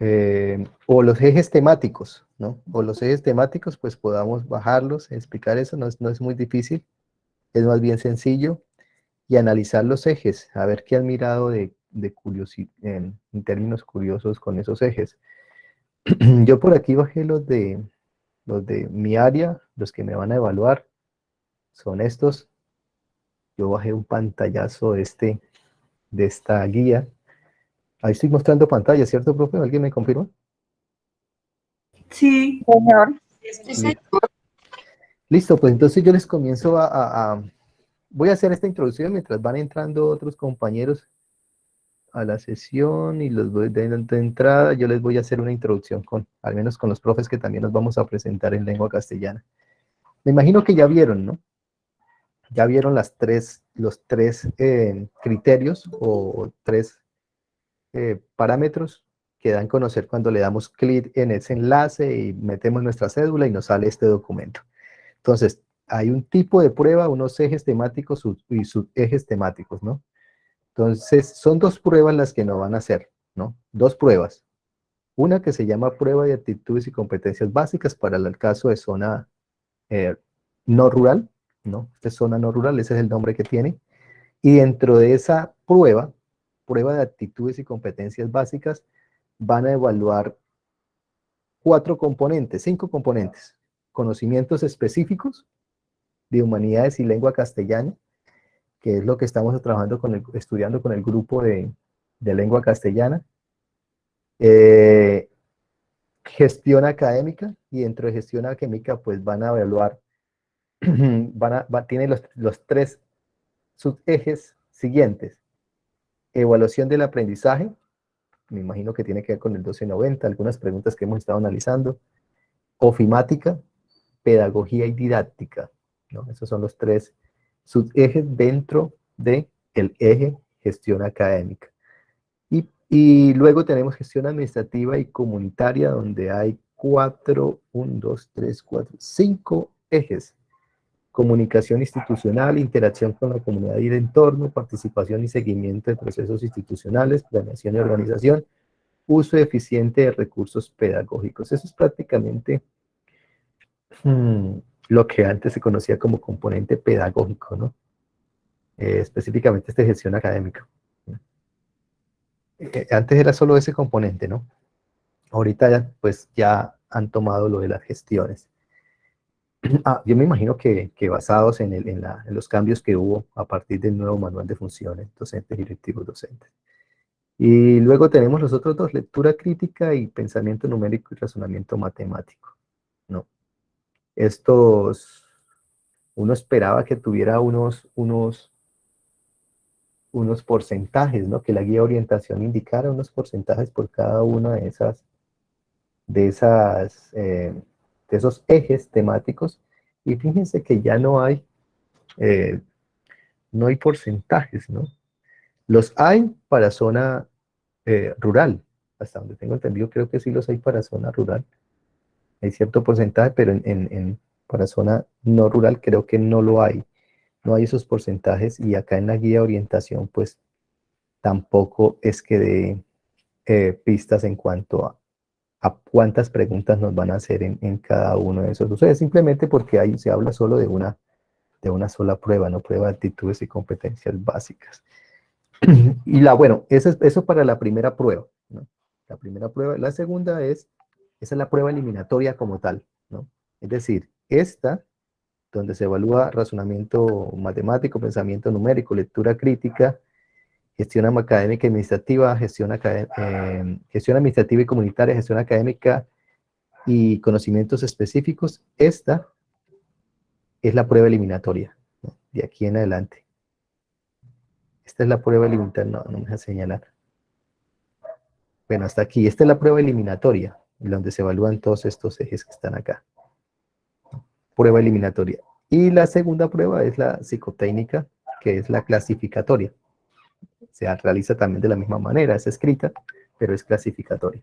eh, o los ejes temáticos, ¿no? O los ejes temáticos, pues podamos bajarlos, explicar eso, no es, no es muy difícil, es más bien sencillo, y analizar los ejes, a ver qué han mirado de, de en, en términos curiosos con esos ejes. Yo por aquí bajé los de, los de mi área, los que me van a evaluar, son estos. Yo bajé un pantallazo de, este, de esta guía, Ahí estoy mostrando pantalla, ¿cierto, profe? ¿Alguien me confirma? Sí, señor. Listo. pues entonces yo les comienzo a, Voy a hacer esta introducción mientras van entrando otros compañeros a la sesión y los voy de, de entrada. Yo les voy a hacer una introducción con, al menos con los profes que también nos vamos a presentar en lengua castellana. Me imagino que ya vieron, ¿no? Ya vieron las tres, los tres eh, criterios o tres eh, parámetros que dan a conocer cuando le damos clic en ese enlace y metemos nuestra cédula y nos sale este documento. Entonces, hay un tipo de prueba, unos ejes temáticos y sus ejes temáticos, ¿no? Entonces, son dos pruebas las que nos van a hacer, ¿no? Dos pruebas. Una que se llama prueba de actitudes y competencias básicas para el caso de zona eh, no rural, ¿no? Esta es zona no rural, ese es el nombre que tiene. Y dentro de esa prueba prueba de actitudes y competencias básicas van a evaluar cuatro componentes, cinco componentes. Conocimientos específicos de humanidades y lengua castellana, que es lo que estamos trabajando con el, estudiando con el grupo de, lengua castellana. Eh, gestión académica, y dentro de gestión académica pues van a evaluar, van a, tienen los, los tres subejes siguientes. Evaluación del aprendizaje, me imagino que tiene que ver con el 1290, algunas preguntas que hemos estado analizando. Ofimática, pedagogía y didáctica. Esos son los tres subejes dentro del el eje gestión académica. Y, y, luego tenemos gestión administrativa y comunitaria, donde hay cuatro, un, dos, tres, cuatro, cinco ejes comunicación institucional, interacción con la comunidad y el entorno, participación y seguimiento de procesos institucionales, planeación y organización, uso eficiente de recursos pedagógicos. Eso es prácticamente hmm, lo que antes se conocía como componente pedagógico, ¿no? Eh, específicamente esta gestión académica. Eh, antes era solo ese componente, ¿no? Ahorita pues ya han tomado lo de las gestiones. Ah, yo me imagino que, basados en, en, los cambios que hubo a partir del nuevo manual de funciones, docentes directivos docentes. Y luego tenemos los otros dos, lectura crítica y pensamiento numérico y razonamiento matemático. ¿no? Estos, uno esperaba que tuviera unos, unos, unos porcentajes, ¿no? que la guía de orientación indicara unos porcentajes por cada una de esas, de esas eh, esos ejes temáticos, y fíjense que ya no hay, eh, no hay porcentajes, ¿no? Los hay para zona eh, rural, hasta donde tengo entendido, creo que sí los hay para zona rural. Hay cierto porcentaje, pero en, en, para zona no rural creo que no lo hay. No hay esos porcentajes y acá en la guía de orientación, pues tampoco es que dé eh, pistas en cuanto a, a cuántas preguntas nos van a hacer en, cada uno de esos ustedes, simplemente porque ahí se habla solo de una, de una sola prueba, no prueba de actitudes y competencias básicas. y la, bueno, eso es eso para la primera prueba, ¿no? La primera prueba. La segunda es, esa es la prueba eliminatoria como tal, ¿no? Es decir, esta, donde se evalúa razonamiento matemático, pensamiento numérico, lectura crítica, gestión académica y administrativa, gestión, eh, gestión administrativa y comunitaria, gestión académica y conocimientos específicos. Esta es la prueba eliminatoria, de aquí en adelante. Esta es la prueba eliminatoria, no, no me deja señalar. Bueno, hasta aquí. Esta es la prueba eliminatoria, donde se evalúan todos estos ejes que están acá. Prueba eliminatoria. Y la segunda prueba es la psicotécnica, que es la clasificatoria se realiza también de la misma manera, es escrita, pero es clasificatoria.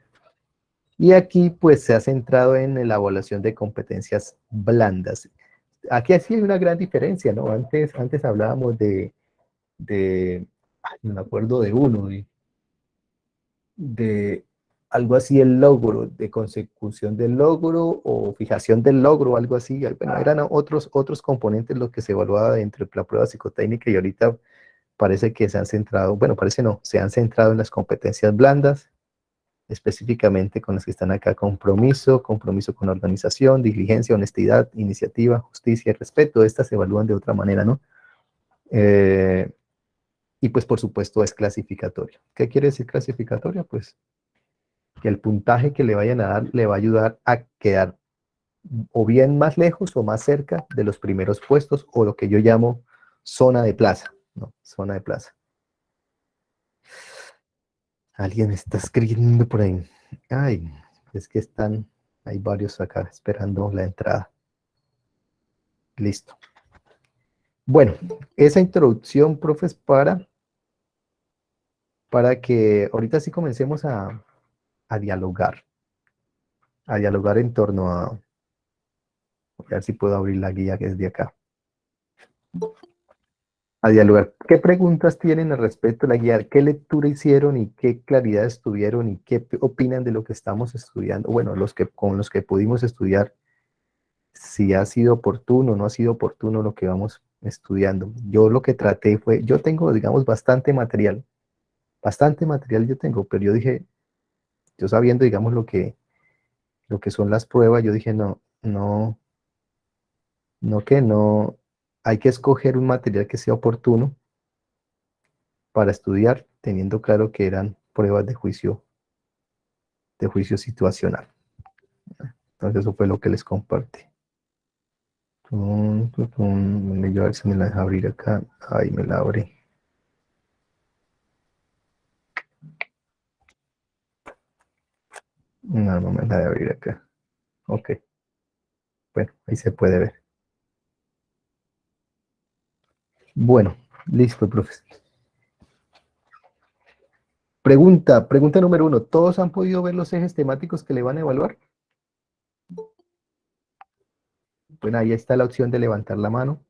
Y aquí pues se ha centrado en la evaluación de competencias blandas. Aquí así hay una gran diferencia, ¿no? Antes, antes hablábamos de, de no me acuerdo de uno, de, algo así el logro, de consecución del logro o fijación del logro, algo así. Bueno, eran otros, otros componentes los que se evaluaba dentro de la prueba psicotécnica y ahorita parece que se han centrado, bueno, parece no, se han centrado en las competencias blandas, específicamente con las que están acá, compromiso, compromiso con organización, diligencia, honestidad, iniciativa, justicia y respeto. Estas se evalúan de otra manera, ¿no? Eh, y pues por supuesto es clasificatorio. ¿Qué quiere decir clasificatorio? Pues que el puntaje que le vayan a dar le va a ayudar a quedar o bien más lejos o más cerca de los primeros puestos o lo que yo llamo zona de plaza, ¿no? Zona de plaza. Alguien está escribiendo por ahí. Ay, es que están, hay varios acá esperando la entrada. Listo. Bueno, esa introducción, profes, para, para que ahorita sí comencemos a, a dialogar. A dialogar en torno a... A ver si puedo abrir la guía que es de acá. A dialogar. ¿Qué preguntas tienen al respecto de la guía? ¿Qué lectura hicieron y qué claridad tuvieron y qué opinan de lo que estamos estudiando? Bueno, los que, con los que pudimos estudiar, si ha sido oportuno o no ha sido oportuno lo que vamos estudiando. Yo lo que traté fue, yo tengo, digamos, bastante material, bastante material yo tengo, pero yo dije, yo sabiendo, digamos, lo que, lo que son las pruebas, yo dije, no, no, no que no, hay que escoger un material que sea oportuno para estudiar, teniendo claro que eran pruebas de juicio, de juicio situacional. Entonces eso fue lo que les compartí. Tum, a ver si me la deja abrir acá. Ahí me la abrí. No, no me la de abrir acá. Ok. Bueno, ahí se puede ver. Bueno, listo, profesor. Pregunta, pregunta número uno. ¿Todos han podido ver los ejes temáticos que le van a evaluar? Bueno, ahí está la opción de levantar la mano.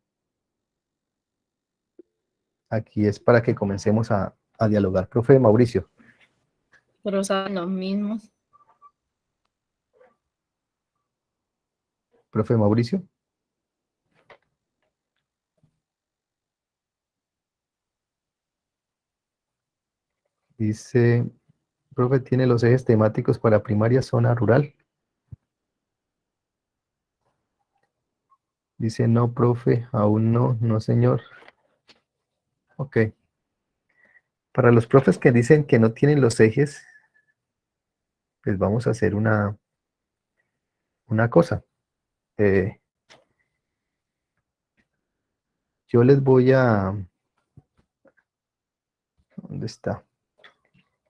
Aquí es para que comencemos a, dialogar. Profe Mauricio. Pero son los mismos. Profe Mauricio. Dice, profe, tiene los ejes temáticos para primaria zona rural. Dice, no, profe, aún no, no, señor. Ok. Para los profes que dicen que no tienen los ejes, pues vamos a hacer una, una cosa. Eh, yo les voy a... ¿Dónde está?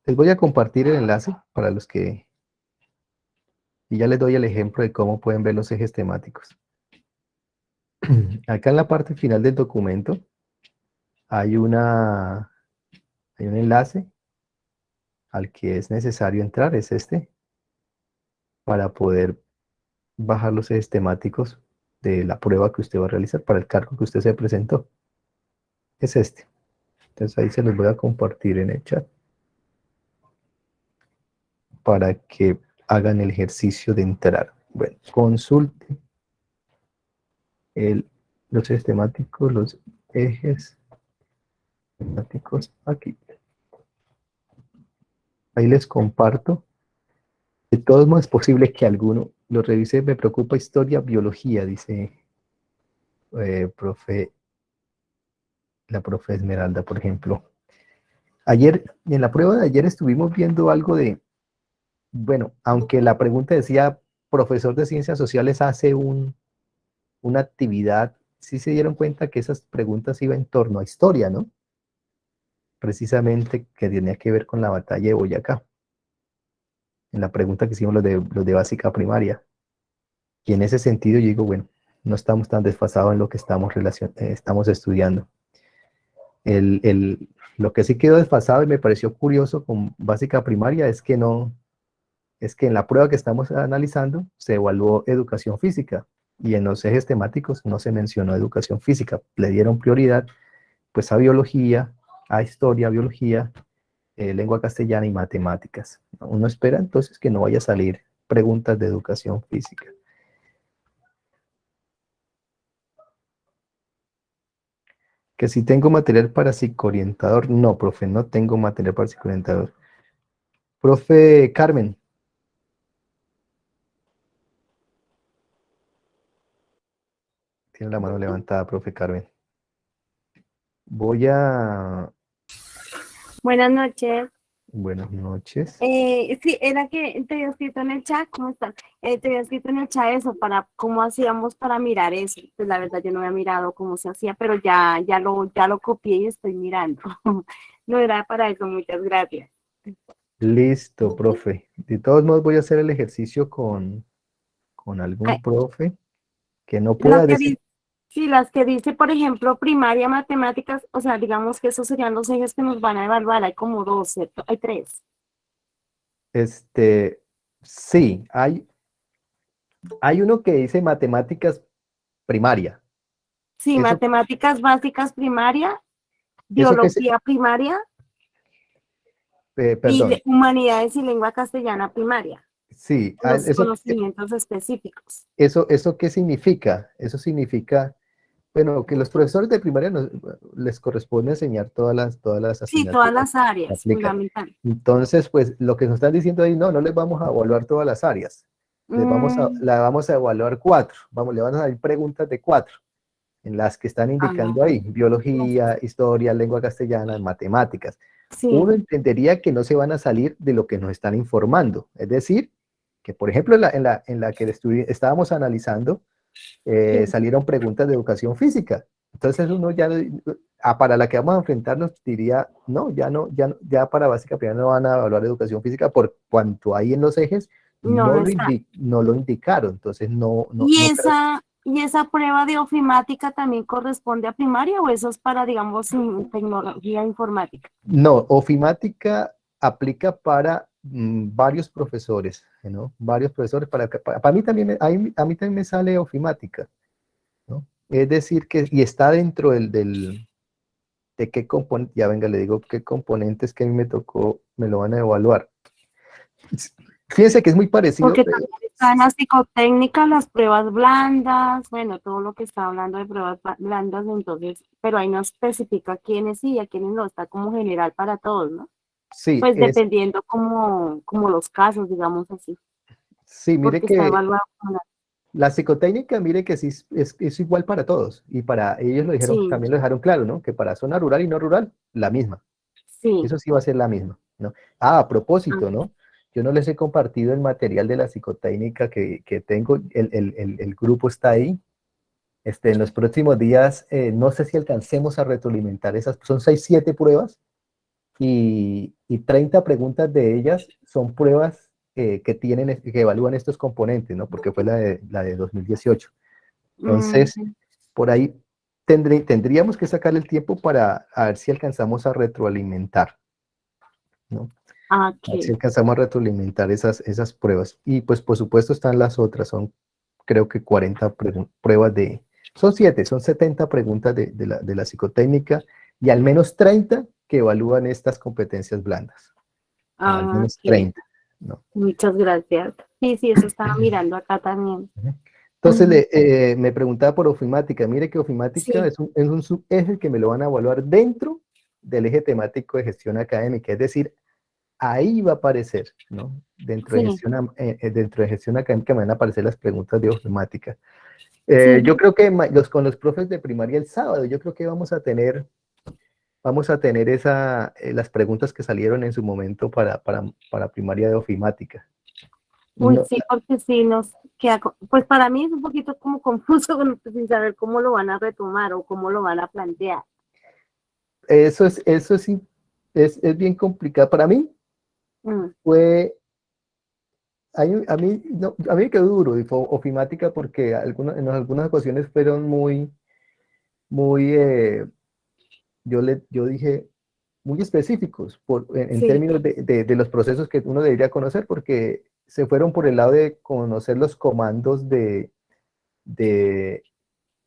Les voy a compartir el enlace para los que... Y ya les doy el ejemplo de cómo pueden ver los ejes temáticos. Acá en la parte final del documento hay, una, hay un enlace al que es necesario entrar, es este, para poder bajar los ejes temáticos de la prueba que usted va a realizar para el cargo que usted se presentó. Es este. Entonces ahí se los voy a compartir en el chat para que hagan el ejercicio de entrar. Bueno, consulte el, los ejes temáticos, los ejes temáticos aquí. Ahí les comparto. De todos modos es posible que alguno lo revise. Me preocupa historia, biología, dice eh, la profe Esmeralda, por ejemplo. Ayer, en la prueba de ayer estuvimos viendo algo de, bueno, aunque la pregunta decía, profesor de ciencias sociales hace un, una actividad, sí se dieron cuenta que esas preguntas iban en torno a historia, ¿no? Precisamente que tenía que ver con la batalla de Boyacá. En la pregunta que hicimos los de, los de básica primaria. Y en ese sentido yo digo, bueno, no estamos tan desfasados en lo que estamos, relacion eh, estamos estudiando. El, el, lo que sí quedó desfasado y me pareció curioso con básica primaria es que no, es que en la prueba que estamos analizando se evaluó educación física y en los ejes temáticos no se mencionó educación física, le dieron prioridad pues a biología, a historia, biología eh, lengua castellana y matemáticas. Uno espera entonces que no vaya a salir preguntas de educación física. Que si tengo material para psicoorientador. No, profe, no tengo material para psicoorientador. Profe Carmen. Tiene la mano levantada, profe Carmen. Voy a... Buenas noches. Buenas noches. Eh, sí, era que te había escrito en el chat, ¿cómo están? Eh, te había escrito en el chat eso, para cómo hacíamos para mirar eso. Pues la verdad yo no había mirado cómo se hacía, pero ya, ya, lo, ya lo copié y estoy mirando. no era para eso, muchas gracias. Listo, profe. De todos modos voy a hacer el ejercicio con, con algún profe que no pueda decir... Sí, las que dice, por ejemplo, primaria, matemáticas, o sea, digamos que esos serían los ejes que nos van a evaluar, hay como dos, ¿cierto? Hay tres. Este, sí, hay, hay uno que dice matemáticas primaria. Sí, matemáticas básicas primaria, biología primaria, eh, y humanidades y lengua castellana primaria. Sí, ah, los conocimientos específicos. Eso, ¿Eso qué significa? Eso significa, bueno, que los profesores de primaria les corresponde enseñar todas las, todas las Sí, todas las áreas, fundamental. Entonces, pues, lo que nos están diciendo ahí, no, no les vamos a evaluar todas las áreas. Les vamos a, mm. la vamos a evaluar cuatro. Vamos, le van a dar preguntas de cuatro, en las que están indicando ahí, biología, historia, lengua castellana, matemáticas. Uno entendería que no se van a salir de lo que nos están informando, es decir, que por ejemplo en la, en la, en la que estábamos analizando, eh, salieron preguntas de educación física. Entonces uno ya, ah, para la que vamos a enfrentarnos, diría, no, ya no, ya, ya para básica primero no van a evaluar educación física por cuanto hay en los ejes, no, lo, no lo, indicaron, entonces no... no ¿Y, esa, ¿Y esa prueba de ofimática también corresponde a primaria o eso es para, digamos, tecnología informática? No, ofimática aplica para varios profesores, ¿no? Varios profesores, para, para, mí también, a mí, también me sale ofimática, ¿no? Es decir, que, y está dentro del, del de qué componente, ya venga, le digo qué componentes que a mí me tocó, me lo van a evaluar. Fíjense que es muy parecido. Porque también están las psicotécnicas, las pruebas blandas, bueno, todo lo que está hablando de pruebas blandas, entonces, pero ahí no especifica quiénes sí y a quiénes no, está como general para todos, ¿no? Sí. Pues dependiendo como, como los casos, digamos así. Sí, mire que la, psicotécnica, mire que sí es, es, igual para todos. Y para ellos lo dijeron, también lo dejaron claro, ¿no? Que para zona rural y no rural, la misma. Sí. Eso sí va a ser la misma, ¿no? Ah, a propósito, ¿no? Yo no les he compartido el material de la psicotécnica que, que tengo, el, el, el, grupo está ahí. Este, en los próximos días, eh, no sé si alcancemos a retroalimentar esas, son 6, 7 pruebas, y, y 30 preguntas de ellas son pruebas eh, que tienen, que evalúan estos componentes, ¿no? Porque fue la de, la de 2018. Entonces, por ahí tendré, tendríamos que sacar el tiempo para ver si alcanzamos a retroalimentar, ¿no? Ah, Si alcanzamos a retroalimentar esas, esas pruebas. Y pues por supuesto están las otras, son creo que 40 pruebas de, son 7, son 70 preguntas de, de, la, de la psicotécnica y al menos 30 que evalúan estas competencias blandas. Ah, al menos 30. Muchas gracias. Sí, sí, eso estaba mirando acá también. Entonces eh, me preguntaba por ofimática. Mire que ofimática es, un, es un subeje que me lo van a evaluar dentro del eje temático de gestión académica. Es decir, ahí va a aparecer, ¿no? Dentro, de, gestión, eh, eh, dentro de gestión académica me van a aparecer las preguntas de ofimática. Yo creo que los, con los profes de primaria el sábado, yo creo que vamos a tener vamos a tener esa, eh, las preguntas que salieron en su momento para, para, para primaria de ofimática. Uy, sí, porque sí, nos queda, pues para mí es un poquito como confuso sin saber cómo lo van a retomar o cómo lo van a plantear. Eso es, eso sí, es, es bien complicado. Para mí mm. fue, a mí, a mí, no, a mí me quedó duro ofimática porque algunas, en algunas ocasiones fueron muy, muy, eh, yo, le, yo dije muy específicos por, en, términos de, de, los procesos que uno debería conocer, porque se fueron por el lado de conocer los comandos de, de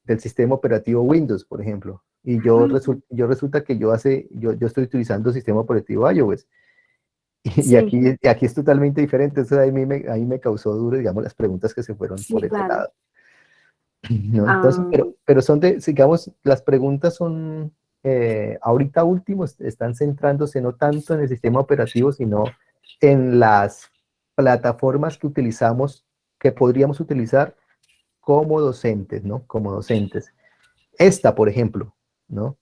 del sistema operativo Windows, por ejemplo. Y yo, yo resulta que yo, hace, yo, yo estoy utilizando el sistema operativo iOS. Y, Sí. aquí, y aquí es totalmente diferente, eso a mí me, a mí me causó duro, digamos, las preguntas que se fueron Sí, por ese claro. lado. ¿no? Entonces, Ah. pero, pero son de, digamos, las preguntas son, eh, ahorita último, est- están centrándose no tanto en el sistema operativo, sino en las plataformas que utilizamos, que podríamos utilizar como docentes, ¿no? Como docentes. Esta, por ejemplo, ¿no?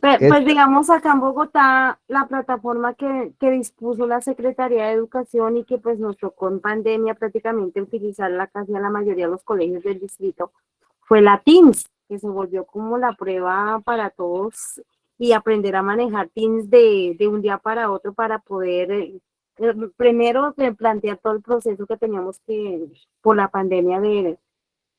Pe- Es- Pues digamos acá en Bogotá, la plataforma que, que dispuso la Secretaría de Educación y que pues nos tocó en pandemia prácticamente utilizarla casi a la mayoría de los colegios del distrito fue la Teams, que se volvió como la prueba para todos y aprender a manejar Teams de, de un día para otro para poder eh, primero plantear todo el proceso que teníamos que por la pandemia de,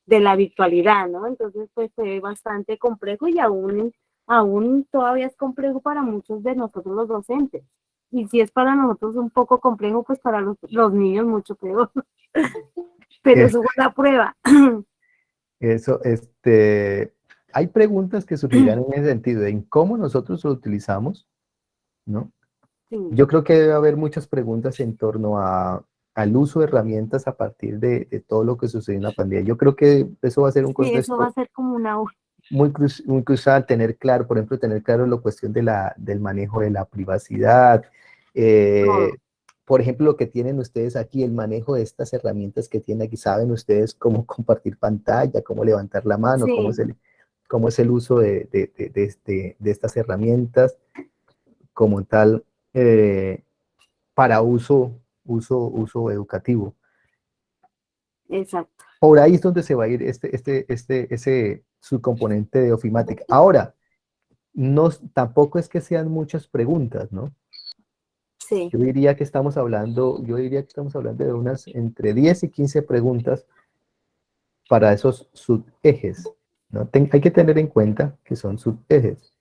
de la virtualidad, ¿no? Entonces pues fue bastante complejo y aún aún todavía es complejo para muchos de nosotros los docentes. Y si es para nosotros un poco complejo, pues para los, los niños mucho peor. Pero eso fue la prueba. Eso, este, hay preguntas que surgirán en ese sentido, en cómo nosotros lo utilizamos, ¿no? Sí, Yo creo que debe haber muchas preguntas en torno a, al uso de herramientas a partir de, de todo lo que sucedió en la pandemia. Yo creo que eso va a ser un sí, eso va a ser como una... muy, muy crucial, tener claro, por ejemplo, tener claro la cuestión de la, del manejo de la privacidad. eh, Todo. Por ejemplo, lo que tienen ustedes aquí, el manejo de estas herramientas que tienen aquí, saben ustedes cómo compartir pantalla, cómo levantar la mano, cómo, es el, cómo es el uso de, de, de, de este, de estas herramientas como tal eh, para uso, uso, uso educativo. Exacto. Por ahí es donde se va a ir este, este, este, ese subcomponente de ofimática. Ahora, no, tampoco es que sean muchas preguntas, ¿no? Sí. Yo diría que estamos hablando, yo diría que estamos hablando de unas entre 10 y 15 preguntas para esos subejes, ¿no? Ten- hay que tener en cuenta que son subejes.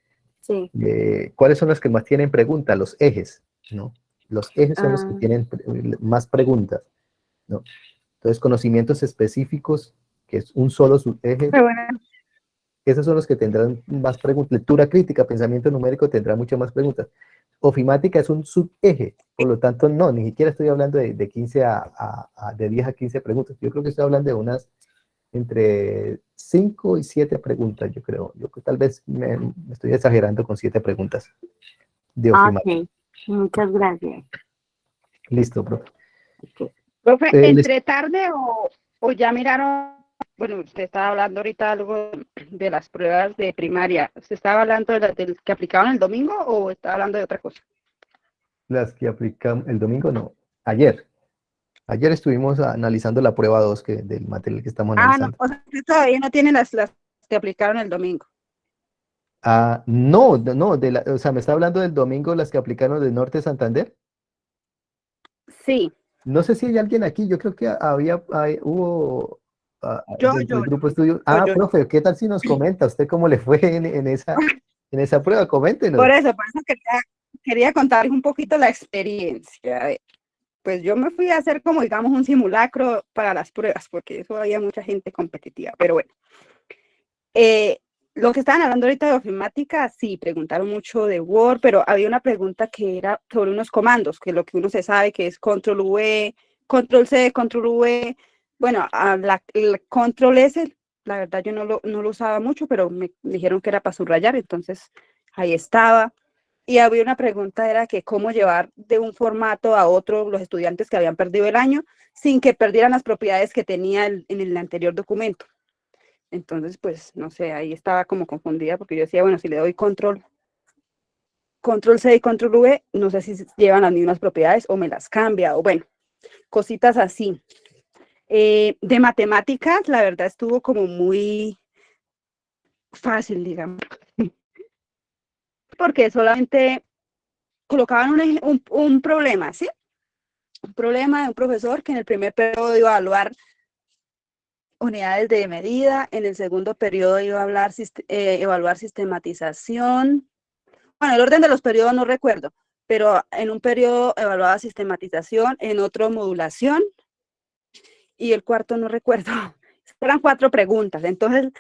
Sí. Eh, ¿Cuáles son los que más tienen preguntas? Los ejes, ¿no? Los ejes son los que Ah. tienen pre- más preguntas, ¿no? Entonces, conocimientos específicos, que es un solo subeje, Pero bueno, esos son los que tendrán más preguntas. Lectura crítica, pensamiento numérico tendrá muchas más preguntas. Ofimática es un subeje, por lo tanto, no, ni siquiera estoy hablando de, de 15 a, a- a- de 10 a 15 preguntas. Yo creo que estoy hablando de unas entre 5 y 7 preguntas, yo creo. Yo creo que tal vez me, me estoy exagerando con 7 preguntas de Ah, ofimática. Ok. Muchas gracias. Listo, profe. profe, Eh, entre tarde o, o ya miraron, bueno, usted estaba hablando ahorita algo de las pruebas de primaria. ¿Usted estaba hablando de las que aplicaban el domingo o estaba hablando de otra cosa? Las que aplicamos el domingo, no, ayer. Ayer estuvimos analizando la prueba 2 que, del material que estamos Ah, no, analizando. o sea, usted todavía no tiene las, las que aplicaron el domingo. Ah, no, no, de la, o sea, me está hablando del domingo las que aplicaron del Norte de Santander. Sí, No sé si hay alguien aquí, yo creo que había, hay- hubo ah, Yo, del yo, grupo de estudio. Ah, yo. profe, ¿qué tal si nos comenta usted cómo le fue en, en esa, en esa prueba? Coméntenos. por eso, por eso quería, quería contarles un poquito la experiencia. Pues yo me fui a hacer como, digamos, un simulacro para las pruebas, porque eso había mucha gente competitiva, pero bueno. Eh, lo que estaban hablando ahorita de ofimática, sí, preguntaron mucho de Word, pero había una pregunta que era sobre unos comandos, que lo que uno se sabe que es control V, control C, control V. Bueno, el control S, la verdad yo no lo, usaba mucho, pero me dijeron que era para subrayar, entonces ahí estaba. Y había una pregunta, era que cómo llevar de un formato a otro los estudiantes que habían perdido el año sin que perdieran las propiedades que tenía en el anterior documento. Entonces, pues, no sé, ahí estaba como confundida porque yo decía, bueno, si le doy control, control C y control V, no sé si llevan las mismas propiedades o me las cambia, o bueno, cositas así. Eh, de matemáticas, la verdad estuvo como muy fácil, digamos, porque solamente colocaban un, un, problema, ¿sí? Un problema de un profesor que en el primer periodo iba a evaluar unidades de medida, en el segundo periodo iba a eh, evaluar sistematización. Bueno, el orden de los periodos no recuerdo, pero en un periodo evaluaba sistematización, en otro modulación y el cuarto no recuerdo. Eran cuatro preguntas. Entonces,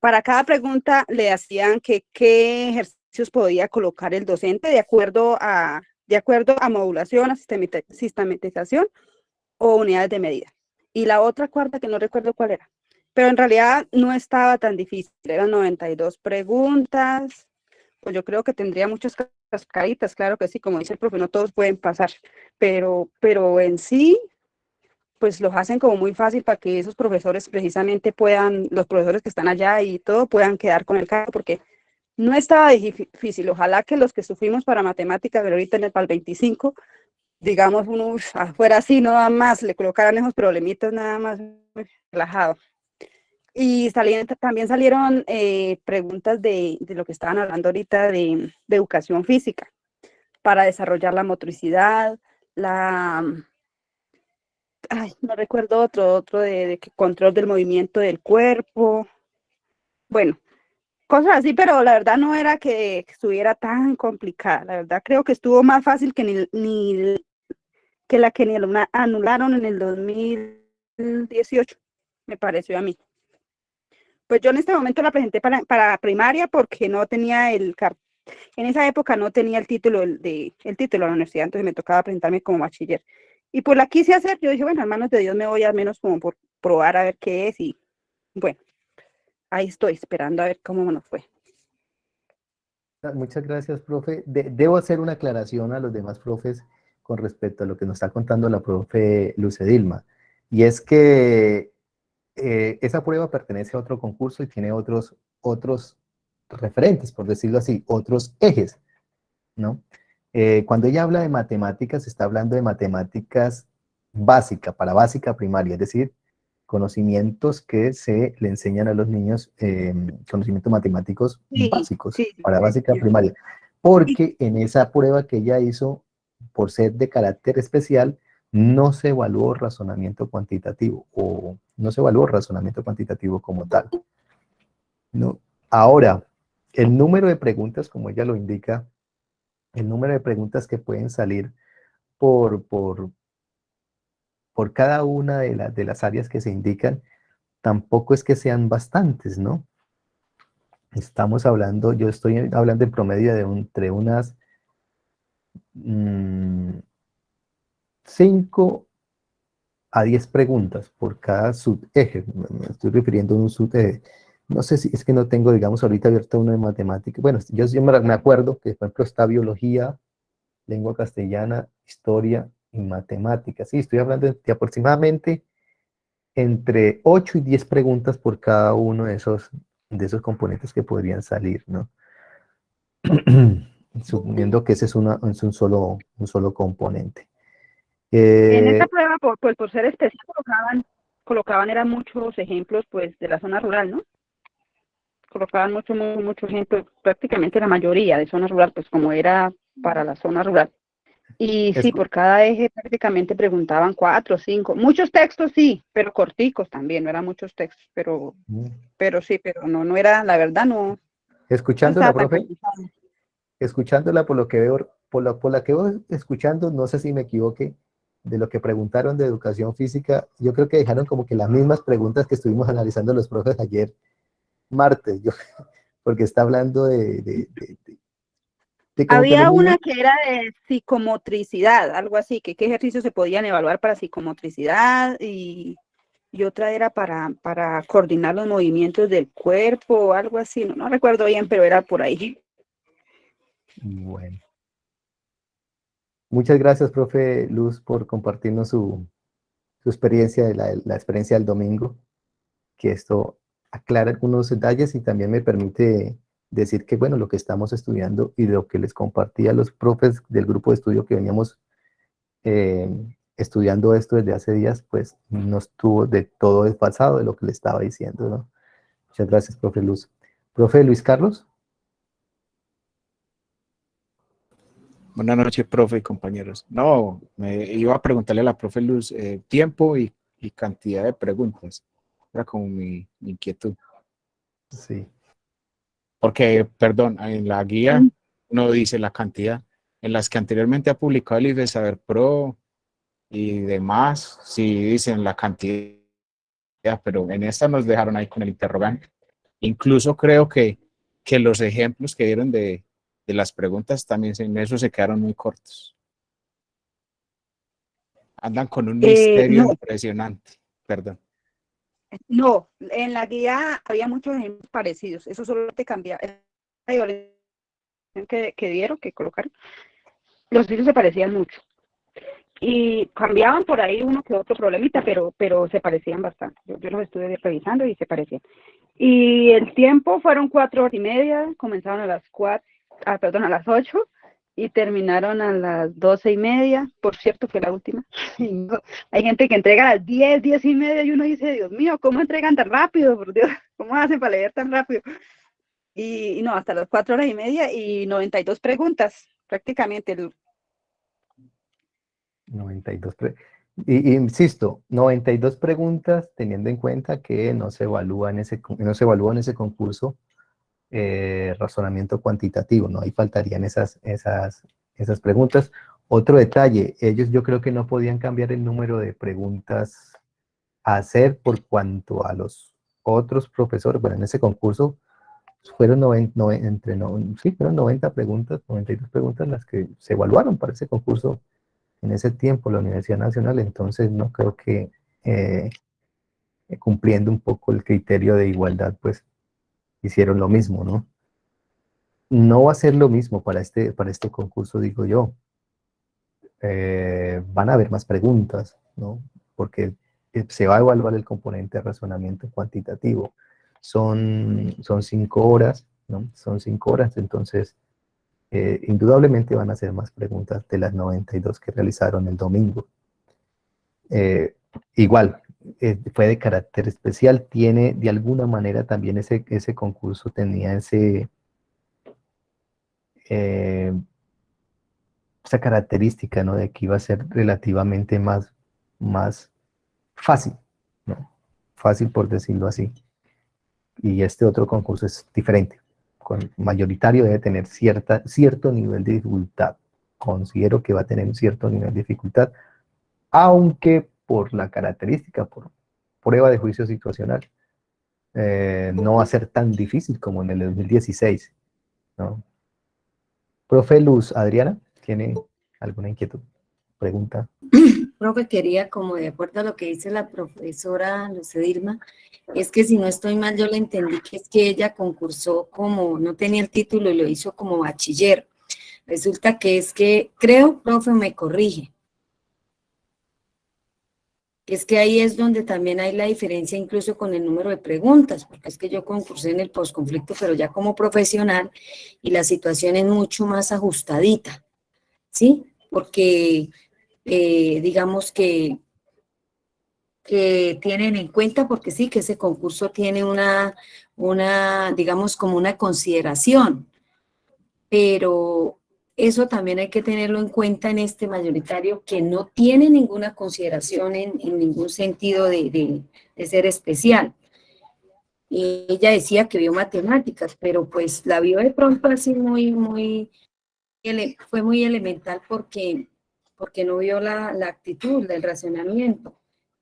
para cada pregunta le hacían que qué ejercicios podía colocar el docente de acuerdo a, de acuerdo a modulación, a sistematización o unidades de medida. Y la otra cuarta que no recuerdo cuál era. Pero en realidad no estaba tan difícil, eran 92 preguntas, pues yo creo que tendría muchas cascaditas, claro que sí, como dice el profe, no todos pueden pasar, pero, pero en sí, pues los hacen como muy fácil para que esos profesores precisamente puedan, los profesores que están allá y todo, puedan quedar con el cargo, porque no estaba difícil. Ojalá que los que sufrimos para matemáticas, pero ahorita en el PAL 25, digamos, uno afuera así, no más, le colocaran esos problemitas nada más relajado. Y también salieron eh, preguntas de, de, lo que estaban hablando ahorita de, de, educación física, para desarrollar la motricidad, la... Ay, no recuerdo otro, otro de, control del movimiento del cuerpo. Bueno, cosas así, pero la verdad no era que estuviera tan complicada. La verdad creo que estuvo más fácil que ni, que la que ni anularon en el 2018, me pareció a mí. Pues yo en este momento la presenté para, para primaria porque no tenía el en esa época no tenía el título de el título de la universidad, entonces me tocaba presentarme como bachiller. Y pues la quise hacer, yo dije, bueno, hermanos de Dios, me voy al menos como por probar a ver qué es y bueno, ahí estoy esperando a ver cómo nos fue. Muchas gracias, profe. debo hacer una aclaración a los demás profes con respecto a lo que nos está contando la profe Luce Dilma. Y es que eh, esa prueba pertenece a otro concurso y tiene otros, otros referentes, por decirlo así, otros ejes, ¿no? Eh, cuando ella habla de matemáticas, está hablando de matemáticas básica, para básica primaria, es decir, conocimientos que se le enseñan a los niños, eh, conocimientos matemáticos básicos para básica primaria. Porque en esa prueba que ella hizo, por ser de carácter especial, no se evaluó razonamiento cuantitativo o no se evaluó razonamiento cuantitativo como tal. ¿no? Ahora, el número de preguntas, como ella lo indica, el número de preguntas que pueden salir por, por, por cada una de, de las áreas que se indican, tampoco es que sean bastantes, ¿no? Estamos hablando, yo estoy hablando en promedio de entre unas 5 mm, a 10 preguntas por cada subeje, me estoy refiriendo a un subeje. No sé si es que no tengo, digamos, ahorita abierto uno de matemáticas. Bueno, yo, yo me acuerdo que, por ejemplo, está biología, lengua castellana, historia, y matemáticas. Sí, estoy hablando de, aproximadamente entre 8 y 10 preguntas por cada uno de esos, de esos componentes que podrían salir, ¿no? Suponiendo que ese es, una, es un, solo, un solo componente. en esta eh, prueba, por, pues, por ser especial, colocaban, colocaban eran muchos ejemplos pues de la zona rural, ¿no? Colocaban muchos, muchos mucho ejemplos, prácticamente la mayoría de zona rural, pues como era para la zona rural. Y sí, por cada eje prácticamente preguntaban cuatro, cinco, muchos textos sí, pero corticos también, no eran muchos textos, pero, mm. pero sí, pero no, no era, la verdad no. Escuchándola, profe, escuchándola por lo que veo, por la, por la que voy escuchando, no sé si me equivoqué, de lo que preguntaron de educación física, yo creo que dejaron como que las mismas preguntas que estuvimos analizando los profes ayer martes, yo, porque está hablando de, había una que era de psicomotricidad, algo así, que qué ejercicios se podían evaluar para psicomotricidad y, y otra era para, para, coordinar los movimientos del cuerpo, algo así, no, no recuerdo bien, pero era por ahí. Bueno. Muchas gracias, profe Luz, por compartirnos su, su experiencia, la, la experiencia del domingo, que esto aclara algunos detalles y también me permite decir que, bueno, lo que estamos estudiando y lo que les compartía a los profes del grupo de estudio que veníamos eh, estudiando esto desde hace días, pues no estuvo de todo desfasado de lo que le estaba diciendo, ¿no? Muchas gracias, profe Luz. Profe Luis Carlos. Buenas noches, profe y compañeros. No, me iba a preguntarle a la profe Luz eh, tiempo y, cantidad de preguntas. Era como mi, mi inquietud. Sí. Porque, perdón, en la guía no dice la cantidad. En las que anteriormente ha publicado el IFE Saber Pro y demás, sí dicen la cantidad, pero en esta nos dejaron ahí con el interrogante. Incluso creo que, que los ejemplos que dieron de, de las preguntas también en eso se quedaron muy cortos. Andan con un Eh, misterio no. impresionante. Perdón. No, en la guía había muchos ejemplos parecidos. Eso solo te cambia. Que, que dieron, que colocaron, los estudios se parecían mucho. Y cambiaban por ahí uno que otro problemita, pero, pero se parecían bastante. Yo, yo los estuve revisando y se parecían. Y el tiempo fueron cuatro horas y media, comenzaron a las cuatro, ah, perdón, a las ocho y terminaron a las doce y media. Por cierto, fue la última. Hay gente que entrega a las diez, diez y media y uno dice, Dios mío, ¿cómo entregan tan rápido? Por Dios, ¿cómo hacen para leer tan rápido? Y, y no, hasta las cuatro horas y media y 92 preguntas, prácticamente. el- 92 pre- y, y insisto, 92 preguntas teniendo en cuenta que no se evalúa en ese, no se evalúa en ese concurso eh, razonamiento cuantitativo, ¿no? Ahí faltarían esas, esas, esas preguntas. Otro detalle, ellos yo creo que no podían cambiar el número de preguntas a hacer por cuanto a los otros profesores, bueno, en ese concurso fueron 90, entre, no, sí, fueron 90 preguntas, 92 preguntas las que se evaluaron para ese concurso en ese tiempo la Universidad Nacional, entonces no creo que eh, cumpliendo un poco el criterio de igualdad, pues hicieron lo mismo, ¿no? No va a ser lo mismo para este, para este concurso, digo yo. Eh, van a haber más preguntas, ¿no? Porque eh, se va a evaluar el componente de razonamiento cuantitativo. Son, son cinco horas, ¿no? Son cinco horas, entonces eh, indudablemente van a ser más preguntas de las 92 que realizaron el domingo. Igual, eh, fue de carácter especial, tiene de alguna manera también ese, ese concurso tenía ese, eh, esa característica, ¿no? De que iba a ser relativamente más, más fácil, ¿no? Fácil por decirlo así. Y este otro concurso es diferente con mayoritario debe tener cierta, cierto nivel de dificultad. Considero que va a tener un cierto nivel de dificultad, aunque por la característica, por prueba de juicio situacional, eh, no va a ser tan difícil como en el 2016. ¿no? Profe Luz, Adriana, ¿tiene alguna inquietud? Pregunta. Profe, quería, como de acuerdo a lo que dice la profesora Lucedirma, es que si no estoy mal, yo le entendí que es que ella concursó como, no tenía el título y lo hizo como bachiller. Resulta que es que, creo, profe, me corrige. Es que ahí es donde también hay la diferencia incluso con el número de preguntas, porque es que yo concursé en el posconflicto, pero ya como profesional, y la situación es mucho más ajustadita, ¿sí? Porque eh, digamos que, que tienen en cuenta, porque sí, que ese concurso tiene una, una, digamos, como una consideración, pero eso también hay que tenerlo en cuenta en este mayoritario que no tiene ninguna consideración en, ningún sentido de, ser especial. Ella decía que vio matemáticas, pero pues la vio de pronto así muy, muy, fue muy elemental porque porque no vio la, la actitud del racionamiento.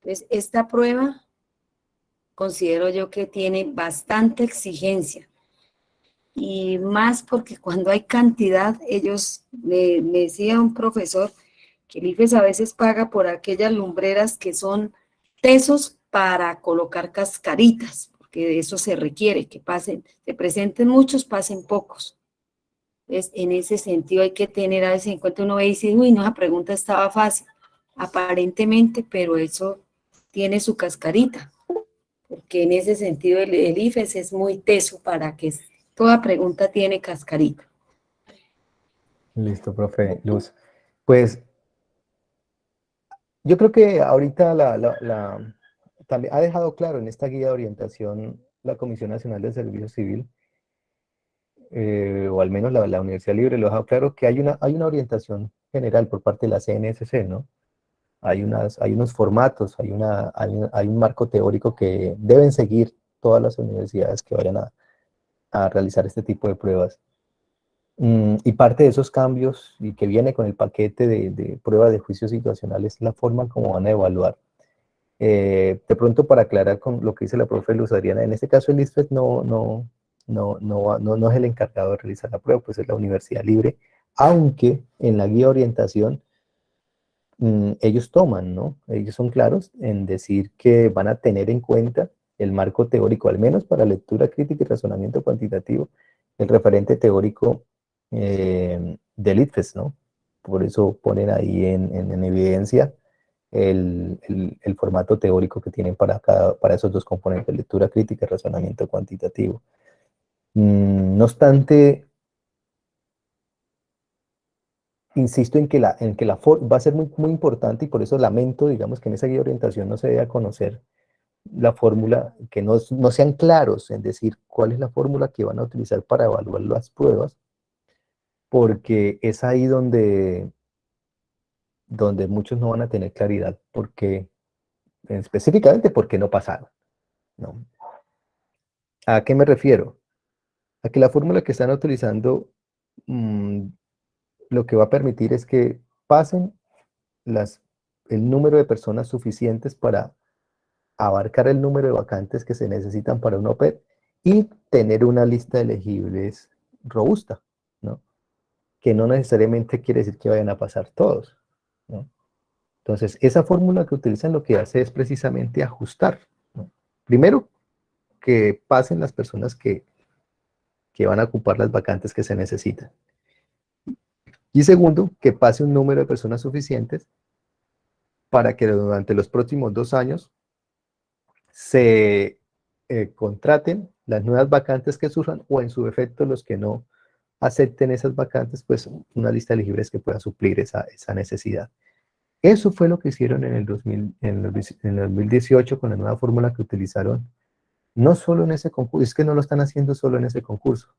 Entonces, esta prueba considero yo que tiene bastante exigencia. Y más porque cuando hay cantidad, ellos, me, decía un profesor, que el IFES a veces paga por aquellas lumbreras que son tesos para colocar cascaritas, porque de eso se requiere, que pasen, se presenten muchos, pasen pocos. Entonces, en ese sentido hay que tener a veces en cuenta, uno ve y dice, uy, no, esa pregunta estaba fácil, aparentemente, pero eso tiene su cascarita, porque en ese sentido el, el IFES es muy teso para que toda pregunta tiene cascarita. Listo, profe Luz. Pues yo creo que ahorita la, la- la- también ha dejado claro en esta guía de orientación la Comisión Nacional de Servicio Civil, eh, o al menos la, Universidad Libre lo ha dejado claro, que hay una, hay una orientación general por parte de la CNSC, ¿no? Hay, unas, hay unos formatos, hay, una, hay, un- hay un marco teórico que deben seguir todas las universidades que vayan a, a realizar este tipo de pruebas. Mm, y parte de esos cambios y que viene con el paquete de, de pruebas de juicio situacional es la forma como van a evaluar. Eh, de pronto para aclarar con lo que dice la profe Luz Adriana, en este caso el ISFET no, no, no, no, no, no es el encargado de realizar la prueba, pues es la universidad libre, aunque en la guía de orientación mm, ellos toman, ¿no? Ellos son claros en decir que van a tener en cuenta el marco teórico, al menos para lectura crítica y razonamiento cuantitativo, el referente teórico eh, del ITFES, ¿no? Por eso ponen ahí en, evidencia el, formato teórico que tienen para, cada, para esos dos componentes, lectura crítica y razonamiento cuantitativo. Mm, no obstante, insisto en que la, en que la va a ser muy, muy importante y por eso lamento, digamos, que en esa guía de orientación no se debe conocer la fórmula, que no, no sean claros en decir cuál es la fórmula que van a utilizar para evaluar las pruebas, porque es ahí donde, donde muchos no van a tener claridad, porque específicamente porque no pasaron. ¿no? ¿A qué me refiero? A que la fórmula que están utilizando mm, lo que va a permitir es que pasen las, el número de personas suficientes para abarcar el número de vacantes que se necesitan para un OPED y tener una lista de elegibles robusta, ¿no? Que no necesariamente quiere decir que vayan a pasar todos, ¿no? Entonces, esa fórmula que utilizan lo que hace es precisamente ajustar. Primero, que pasen las personas que, que van a ocupar las vacantes que se necesitan. Y segundo, que pase un número de personas suficientes para que durante los próximos dos años se eh, contraten las nuevas vacantes que surjan o en su defecto los que no acepten esas vacantes, pues una lista de elegibles que pueda suplir esa, esa necesidad. Eso fue lo que hicieron en el, 2000, en, el, en el 2018 con la nueva fórmula que utilizaron, no solo en ese concurso, es que no lo están haciendo solo en ese concurso,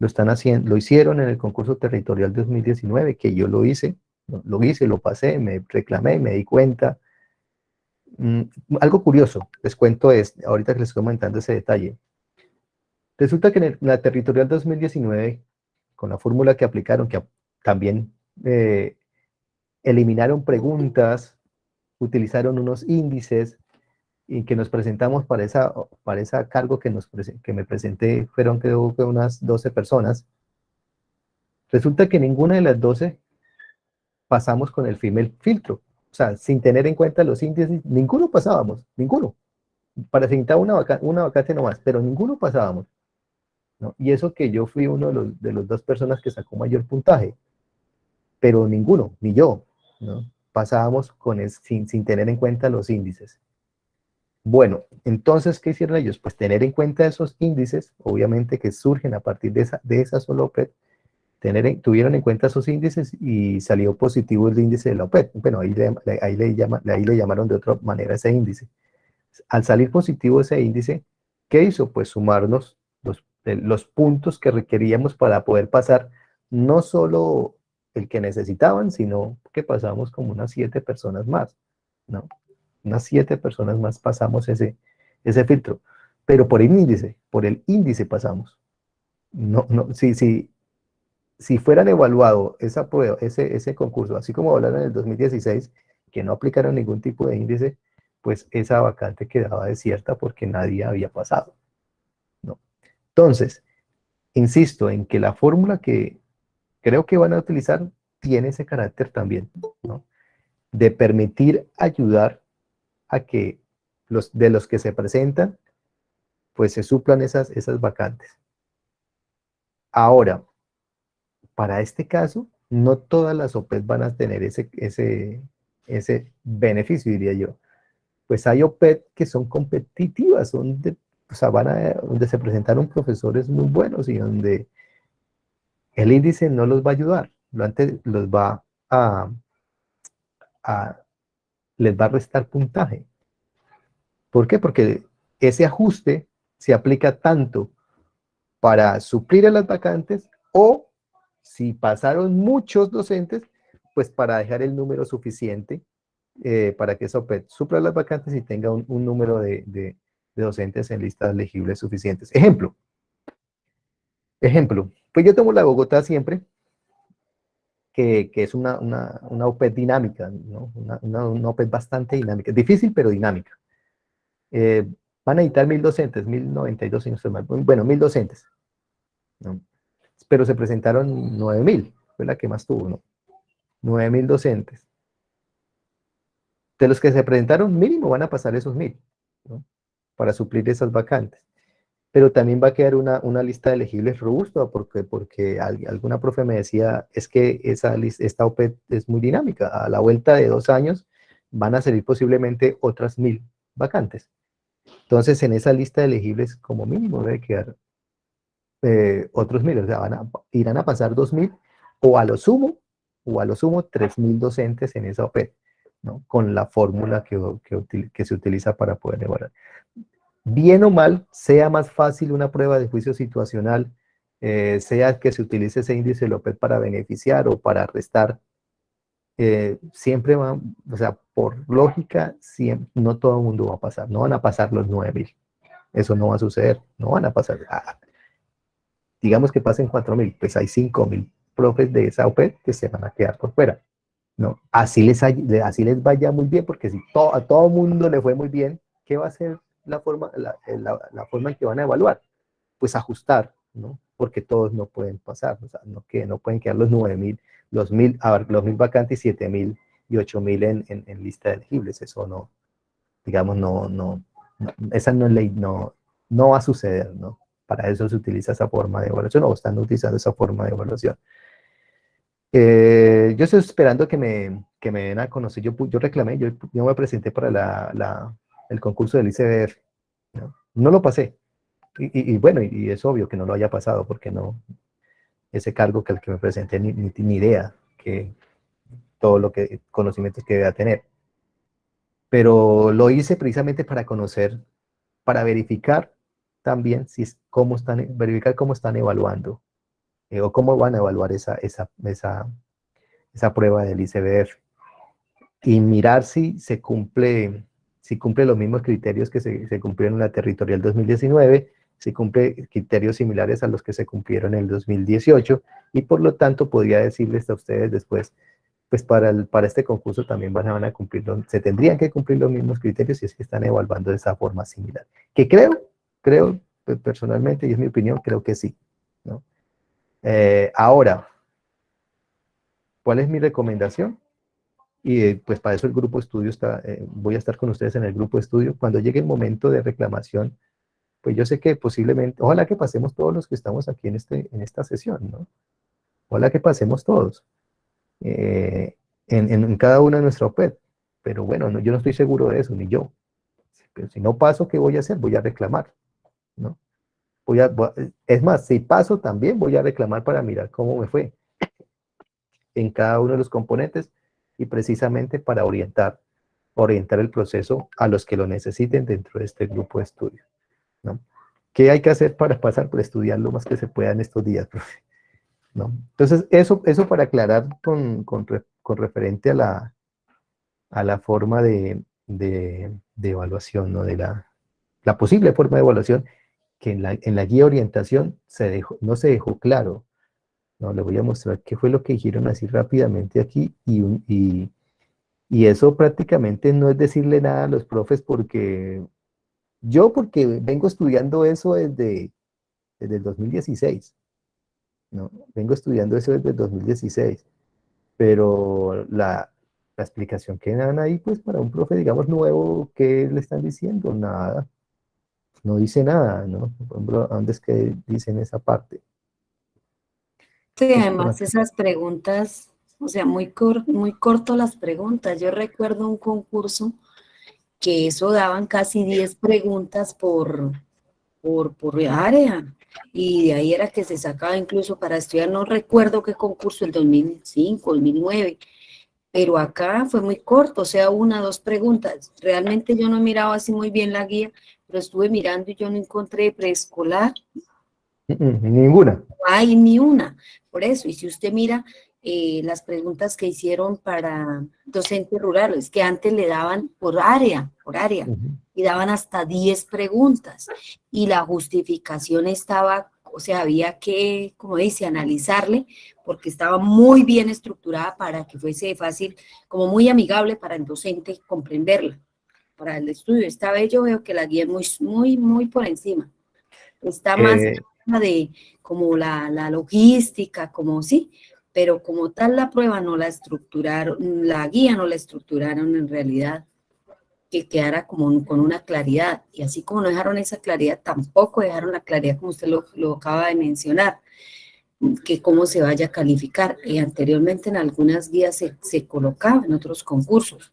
lo están haciendo, lo hicieron en el concurso territorial 2019, que yo lo hice, lo hice, lo pasé, me reclamé, me di cuenta. Mm, algo curioso, les cuento es, ahorita que les estoy comentando ese detalle. Resulta que en la territorial 2019, con la fórmula que aplicaron, que también eh, eliminaron preguntas, utilizaron unos índices, y que nos presentamos para esa, para esa cargo que, nos, que me presenté, fueron creo que unas 12 personas. Resulta que ninguna de las 12 pasamos con el female filtro. O sea, sin tener en cuenta los índices, ninguno pasábamos, ninguno. Para presentar una, vacante, una vacante nomás, pero ninguno pasábamos. Y eso que yo fui uno de los, de los dos personas que sacó mayor puntaje, pero ninguno, ni yo, ¿no? pasábamos con el, sin, sin tener en cuenta los índices. Bueno, entonces, ¿qué hicieron ellos? Pues tener en cuenta esos índices, obviamente que surgen a partir de esa, de esa sola OPED, tener tuvieron en cuenta esos índices y salió positivo el índice de la OPED. Bueno, ahí le, ahí le, llama, ahí le llamaron de otra manera ese índice. Al salir positivo ese índice, ¿qué hizo? Pues sumarnos los, los puntos que requeríamos para poder pasar no solo el que necesitaban, sino que pasamos como unas siete personas más, ¿no? unas siete personas más pasamos ese, ese filtro, pero por el índice, por el índice pasamos. No, no, si, si, si fueran evaluado esa prueba, ese, ese concurso, así como hablaron en el 2016, que no aplicaron ningún tipo de índice, pues esa vacante quedaba desierta porque nadie había pasado. ¿no? Entonces, insisto en que la fórmula que creo que van a utilizar tiene ese carácter también, ¿no? de permitir ayudar a que los, de los que se presentan, pues se suplan esas, esas vacantes. Ahora, para este caso, no todas las OPEs van a tener ese, ese, ese beneficio, diría yo. Pues hay OPET que son competitivas, son van a, donde se presentaron profesores muy buenos y donde el índice no los va a ayudar, lo antes los va a, a les va a restar puntaje. ¿Por qué? Porque ese ajuste se aplica tanto para suplir a las vacantes o si pasaron muchos docentes, pues para dejar el número suficiente eh, para que eso supla las vacantes y tenga un, número de, docentes en listas elegibles suficientes. Ejemplo. Ejemplo. Pues yo tomo la Bogotá siempre, que, es una, una, OPED dinámica, ¿no? una, una, OPED bastante dinámica, difícil pero dinámica. Eh, van a editar mil docentes, mil noventa y dos, bueno, mil docentes, pero se presentaron nueve mil, fue la que más tuvo, ¿no? Nueve mil docentes. de los que se presentaron, mínimo van a pasar esos mil, ¿no? para suplir esas vacantes. Pero también va a quedar una, una lista de elegibles robusta, porque, porque alguna profe me decía, es que esa esta OPET es muy dinámica, a la vuelta de dos años van a salir posiblemente otras mil vacantes. Entonces, en esa lista de elegibles, como mínimo, debe quedar eh, otros mil, o sea, van a, irán a pasar dos mil, o a lo sumo, o a lo sumo, tres mil docentes en esa OPET, ¿no? Con la fórmula que, que, se utiliza para poder evaluar. Bien o mal, sea más fácil una prueba de juicio situacional, eh, sea que se utilice ese índice OPET para beneficiar o para restar eh, siempre va, o sea, por lógica, siempre, no todo el mundo va a pasar, no van a pasar los 9000. Eso no va a suceder, no van a pasar. Ah, digamos que pasen 4000, pues hay 5000 profes de esa OP que se van a quedar por fuera. ¿no? Así, les, así les vaya muy bien, porque si a todo mundo le fue muy bien, ¿qué va a ser la forma, la, la forma en que van a evaluar? Pues ajustar, ¿no? Porque todos no pueden pasar, no, que no pueden quedar los 9000 los mil, los mil vacantes, siete mil y ocho mil en, en, lista de elegibles. Eso no, digamos, no, no, esa no es ley, no, no va a suceder, ¿no? Para eso se utiliza esa forma de evaluación o están utilizando esa forma de evaluación. Eh, yo estoy esperando que me, que me den a conocer, yo, yo reclamé, yo, yo me presenté para la, la, el concurso del ICBF, ¿no? no lo pasé, y, y, bueno, y, es obvio que no lo haya pasado, porque no, ese cargo que el que me presenté ni, ni, idea que todo lo que conocimientos que debía tener. Pero lo hice precisamente para conocer, para verificar también si es, cómo están, verificar cómo están evaluando eh, o cómo van a evaluar esa, esa, esa, prueba del ICBF y mirar si se cumple, si cumple los mismos criterios que se, cumplieron en la territorial 2019 se cumple criterios similares a los que se cumplieron en el 2018 y por lo tanto podría decirles a ustedes después, pues para, el, para este concurso también van a, van a cumplir, se tendrían que cumplir los mismos criterios si es que están evaluando de esa forma similar. Que creo, creo pues, personalmente, y es mi opinión, creo que sí. ¿no? Eh, ahora, ¿cuál es mi recomendación? Y pues para eso el grupo de estudio está, eh, voy a estar con ustedes en el grupo de estudio. Cuando llegue el momento de reclamación, pues yo sé que posiblemente, ojalá que pasemos todos los que estamos aquí en, este, en esta sesión, ¿no? Ojalá que pasemos todos eh, en, en, cada una de nuestra OPED. Pero bueno, no, yo no estoy seguro de eso, ni yo. Pero si no paso, ¿qué voy a hacer? Voy a reclamar, ¿no? Voy a, es más, si paso también voy a reclamar para mirar cómo me fue en cada uno de los componentes y precisamente para orientar, orientar el proceso a los que lo necesiten dentro de este grupo de estudio. ¿no? ¿Qué hay que hacer para pasar? por estudiar lo más que se pueda en estos días, ¿no? Entonces, eso, eso para aclarar con, con, con referente a la, a la forma de, de, de evaluación, ¿no? De la, la, posible forma de evaluación, que en la, en la guía de orientación se dejó, no se dejó claro. ¿no? Le voy a mostrar qué fue lo que dijeron así rápidamente aquí, y, y, y eso prácticamente no es decirle nada a los profes porque yo porque vengo estudiando eso desde, desde el 2016, ¿no? Vengo estudiando eso desde el 2016, pero la, la explicación que dan ahí, pues para un profe, digamos, nuevo, ¿qué le están diciendo? Nada, no dice nada, ¿no? Por ejemplo, ¿dónde es que dicen esa parte? Sí, además esas preguntas, o sea, muy, cor muy corto las preguntas. Yo recuerdo un concurso que eso daban casi 10 preguntas por, por, por área, y de ahí era que se sacaba incluso para estudiar, no recuerdo qué concurso, el 2005, 2009, pero acá fue muy corto, o sea, una, dos preguntas. Realmente yo no he mirado así muy bien la guía, pero estuve mirando y yo no encontré preescolar. Ninguna. No hay ni una, por eso, y si usted mira, eh, las preguntas que hicieron para docentes rurales, que antes le daban por área, por área, y daban hasta 10 preguntas, y la justificación estaba, o sea, había que, como dice, analizarle, porque estaba muy bien estructurada para que fuese fácil, como muy amigable para el docente comprenderla. Para el estudio esta vez yo veo que la guía es muy, muy, muy por encima. Está más eh. de como la, la logística, como sí, pero como tal la prueba no la estructuraron, la guía no la estructuraron en realidad, que quedara como con una claridad, y así como no dejaron esa claridad, tampoco dejaron la claridad como usted lo, lo acaba de mencionar, que cómo se vaya a calificar. Y anteriormente en algunas guías se, se colocaba en otros concursos.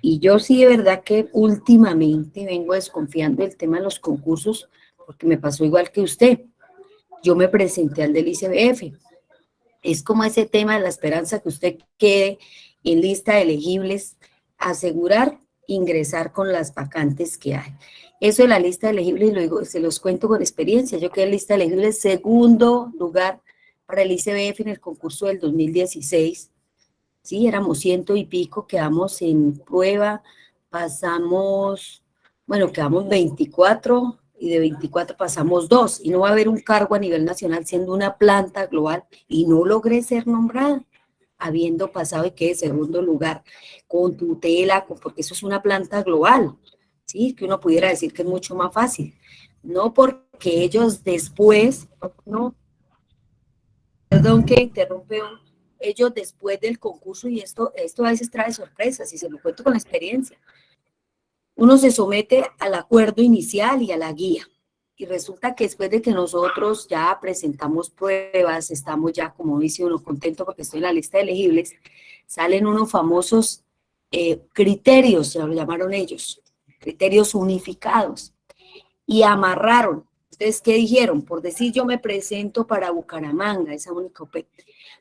Y yo sí de verdad que últimamente vengo desconfiando del tema de los concursos, porque me pasó igual que usted. Yo me presenté al del ICBF. Es como ese tema de la esperanza que usted quede en lista de elegibles, asegurar ingresar con las vacantes que hay. Eso de la lista de elegibles, luego se los cuento con experiencia. Yo quedé en lista de elegibles segundo lugar para el ICBF en el concurso del 2016. Sí, éramos ciento y pico, quedamos en prueba, pasamos, bueno, quedamos 24 y de 24 pasamos dos y no va a haber un cargo a nivel nacional siendo una planta global y no logré ser nombrada habiendo pasado y quedé segundo lugar con tutela, porque eso es una planta global, ¿sí? Que uno pudiera decir que es mucho más fácil. No porque ellos después, no, perdón que interrumpe, ellos después del concurso, y esto, esto a veces trae sorpresas, y se lo cuento con la experiencia, uno se somete al acuerdo inicial y a la guía, y resulta que después de que nosotros ya presentamos pruebas, estamos ya, como dice uno, contento porque estoy en la lista de elegibles, salen unos famosos eh, criterios, se lo llamaron ellos, criterios unificados, y amarraron. ¿Ustedes qué dijeron? Por decir yo me presento para Bucaramanga, esa única OP.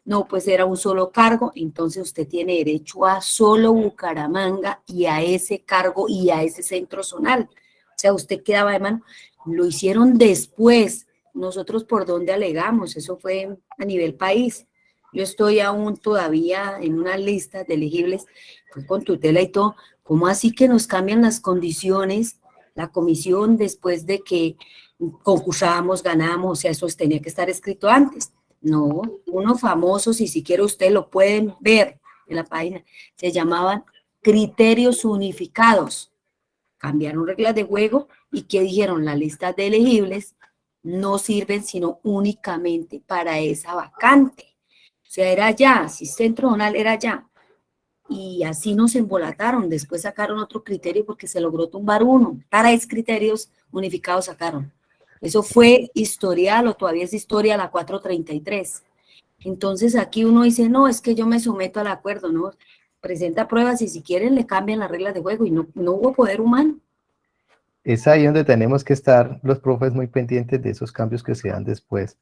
No, pues era un solo cargo, entonces usted tiene derecho a solo Bucaramanga y a ese cargo y a ese centro zonal. O sea, usted quedaba de mano. Lo hicieron después. Nosotros por dónde alegamos, eso fue a nivel país. Yo estoy aún todavía en una lista de elegibles con tutela y todo. ¿Cómo así que nos cambian las condiciones? La comisión después de que concursábamos, ganamos, o sea, eso tenía que estar escrito antes. No, uno famoso, si siquiera ustedes lo pueden ver en la página, se llamaban criterios unificados. Cambiaron reglas de juego y que dijeron la lista de elegibles no sirven sino únicamente para esa vacante. O sea, era ya, si centro zonal era ya. Y así nos embolataron. Después sacaron otro criterio porque se logró tumbar uno. Tres criterios unificados sacaron. Eso fue historial o todavía es historia la 433. Entonces aquí uno dice, no, es que yo me someto al acuerdo, ¿no? Presenta pruebas y si quieren le cambian las reglas de juego y no, no hubo poder humano. Es ahí donde tenemos que estar los profes muy pendientes de esos cambios que se dan después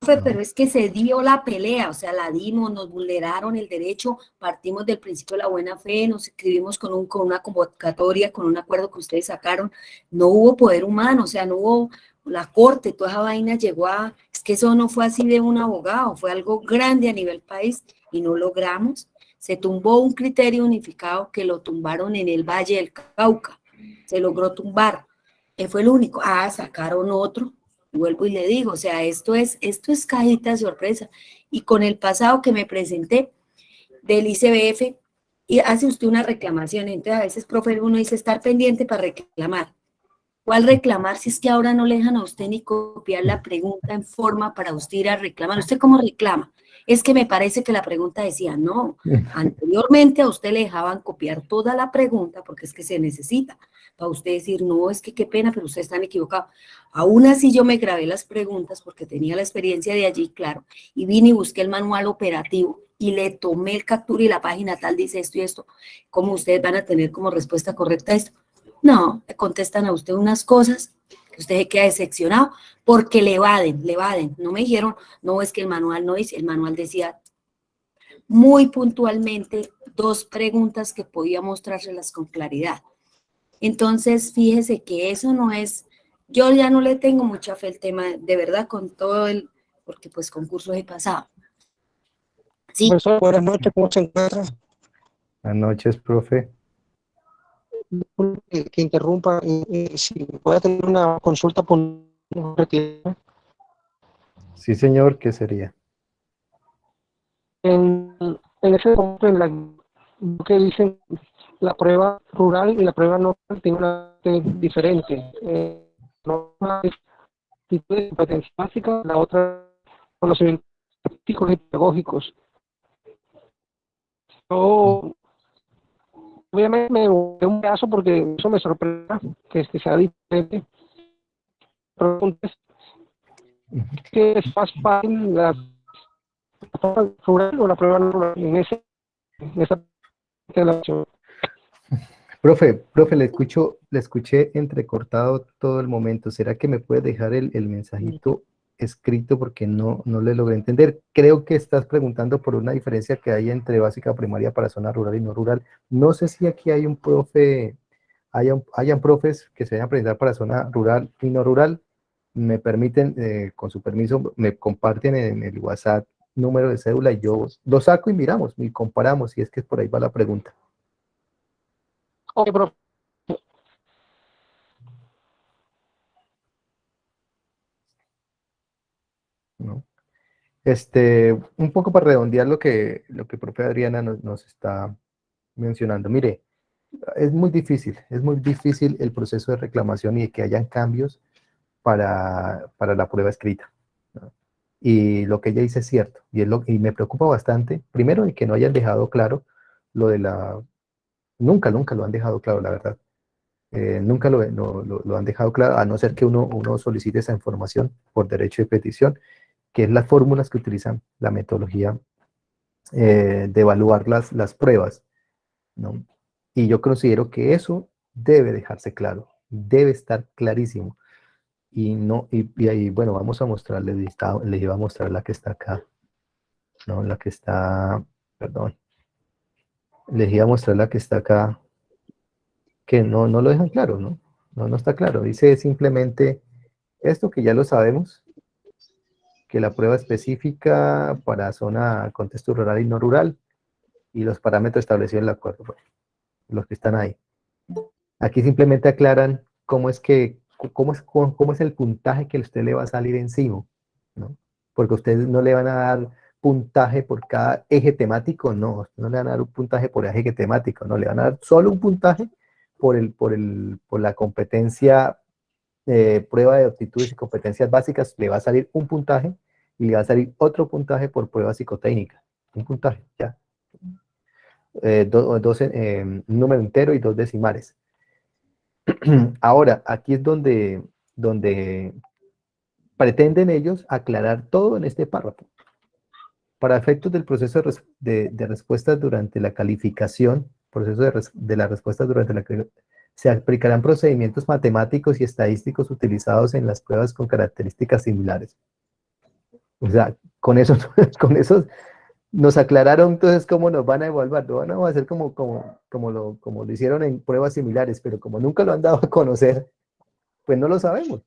pero es que se dio la pelea, o sea, la dimos, nos vulneraron el derecho, partimos del principio de la buena fe, nos escribimos con, un, con una convocatoria, con un acuerdo que ustedes sacaron, no hubo poder humano, o sea, no hubo la corte, toda esa vaina llegó a, es que eso no fue así de un abogado, fue algo grande a nivel país y no logramos. Se tumbó un criterio unificado que lo tumbaron en el Valle del Cauca, se logró tumbar, fue el único, ah, sacaron otro, vuelvo y le digo, o sea, esto es, esto es cajita sorpresa. Y con el pasado que me presenté del ICBF, y hace usted una reclamación, entonces a veces, profe, uno dice estar pendiente para reclamar. ¿Cuál reclamar si es que ahora no le dejan a usted ni copiar la pregunta en forma para usted ir a reclamar? ¿Usted cómo reclama? Es que me parece que la pregunta decía, no, anteriormente a usted le dejaban copiar toda la pregunta porque es que se necesita para usted decir, no, es que qué pena, pero ustedes están equivocados. Aún así yo me grabé las preguntas porque tenía la experiencia de allí, claro, y vine y busqué el manual operativo y le tomé el captura y la página tal dice esto y esto, ¿cómo ustedes van a tener como respuesta correcta esto? No, contestan a usted unas cosas usted se queda decepcionado porque le evaden, le evaden. No me dijeron, no, es que el manual no dice, el manual decía muy puntualmente dos preguntas que podía mostrárselas con claridad. Entonces, fíjese que eso no es, yo ya no le tengo mucha fe al tema, de verdad, con todo el, porque pues concursos he pasado. Sí. buenas noches, ¿cómo se encuentra? Buenas noches, profe. Que, que interrumpa, eh, eh, si voy a tener una consulta por Sí, señor, ¿qué sería? En, en ese en la que dicen la prueba rural y la prueba no tiene una diferente. Eh, una de competencia básica, la otra conocimiento y pedagógicos. Yo, obviamente me voy un caso porque eso me sorprende que este sea diferente. Preguntas ¿qué es más fácil la prueba rural o la prueba rural en, ese, en esa? Profe, profe, le escucho, le escuché entrecortado todo el momento. ¿Será que me puede dejar el mensajito escrito porque no, no le logré entender? Creo que estás preguntando por una diferencia que hay entre básica primaria para zona rural y no rural. No sé si aquí hay un profe, hayan, hayan profes que se vayan a presentar para zona rural y no rural. Me permiten, eh, con su permiso, me comparten en el WhatsApp número de cédula y yo lo saco y miramos y comparamos, si es que por ahí va la pregunta. Ok, profe. ¿no? Este, un poco para redondear lo que, lo que profe Adriana nos, nos está mencionando. Mire, es muy difícil, es muy difícil el proceso de reclamación y de que hayan cambios para, para la prueba escrita. Y lo que ella dice es cierto, y, es lo, y me preocupa bastante, primero, de que no hayan dejado claro lo de la... Nunca, nunca lo han dejado claro, la verdad. Eh, nunca lo, lo, lo, han dejado claro, a no ser que uno, uno solicite esa información por derecho de petición, que es las fórmulas que utilizan la metodología eh, de evaluar las, las pruebas. ¿no? Y yo considero que eso debe dejarse claro, debe estar clarísimo. Y, no, y, y ahí, bueno, vamos a mostrarle, les iba a mostrar la que está acá, ¿no? La que está, perdón, les iba a mostrar la que está acá, que no, no lo dejan claro, ¿no? No, no está claro. Dice simplemente esto que ya lo sabemos, que la prueba específica para zona, contexto rural y no rural, y los parámetros establecidos en el acuerdo, los que están ahí. Aquí simplemente aclaran cómo es que, cómo es, cómo es el puntaje que usted le va a salir encima, ¿no? Porque ustedes no le van a dar puntaje por cada eje temático, no, no le van a dar un puntaje por eje temático, no, le van a dar solo un puntaje por, el, por, el, por la competencia, eh, prueba de aptitudes y competencias básicas, le va a salir un puntaje y le va a salir otro puntaje por prueba psicotécnica. Un puntaje, ya. Eh, do, dos, eh, un número entero y dos decimales. Ahora, aquí es donde, donde pretenden ellos aclarar todo en este párrafo. Para efectos del proceso de, de, respuestas durante la calificación, proceso de, res, de las respuestas durante la se aplicarán procedimientos matemáticos y estadísticos utilizados en las pruebas con características similares. O sea, con eso, con eso nos aclararon entonces cómo nos van a evaluar. Lo van a hacer como, como, como, lo, como lo hicieron en pruebas similares, pero como nunca lo han dado a conocer, pues no lo sabemos.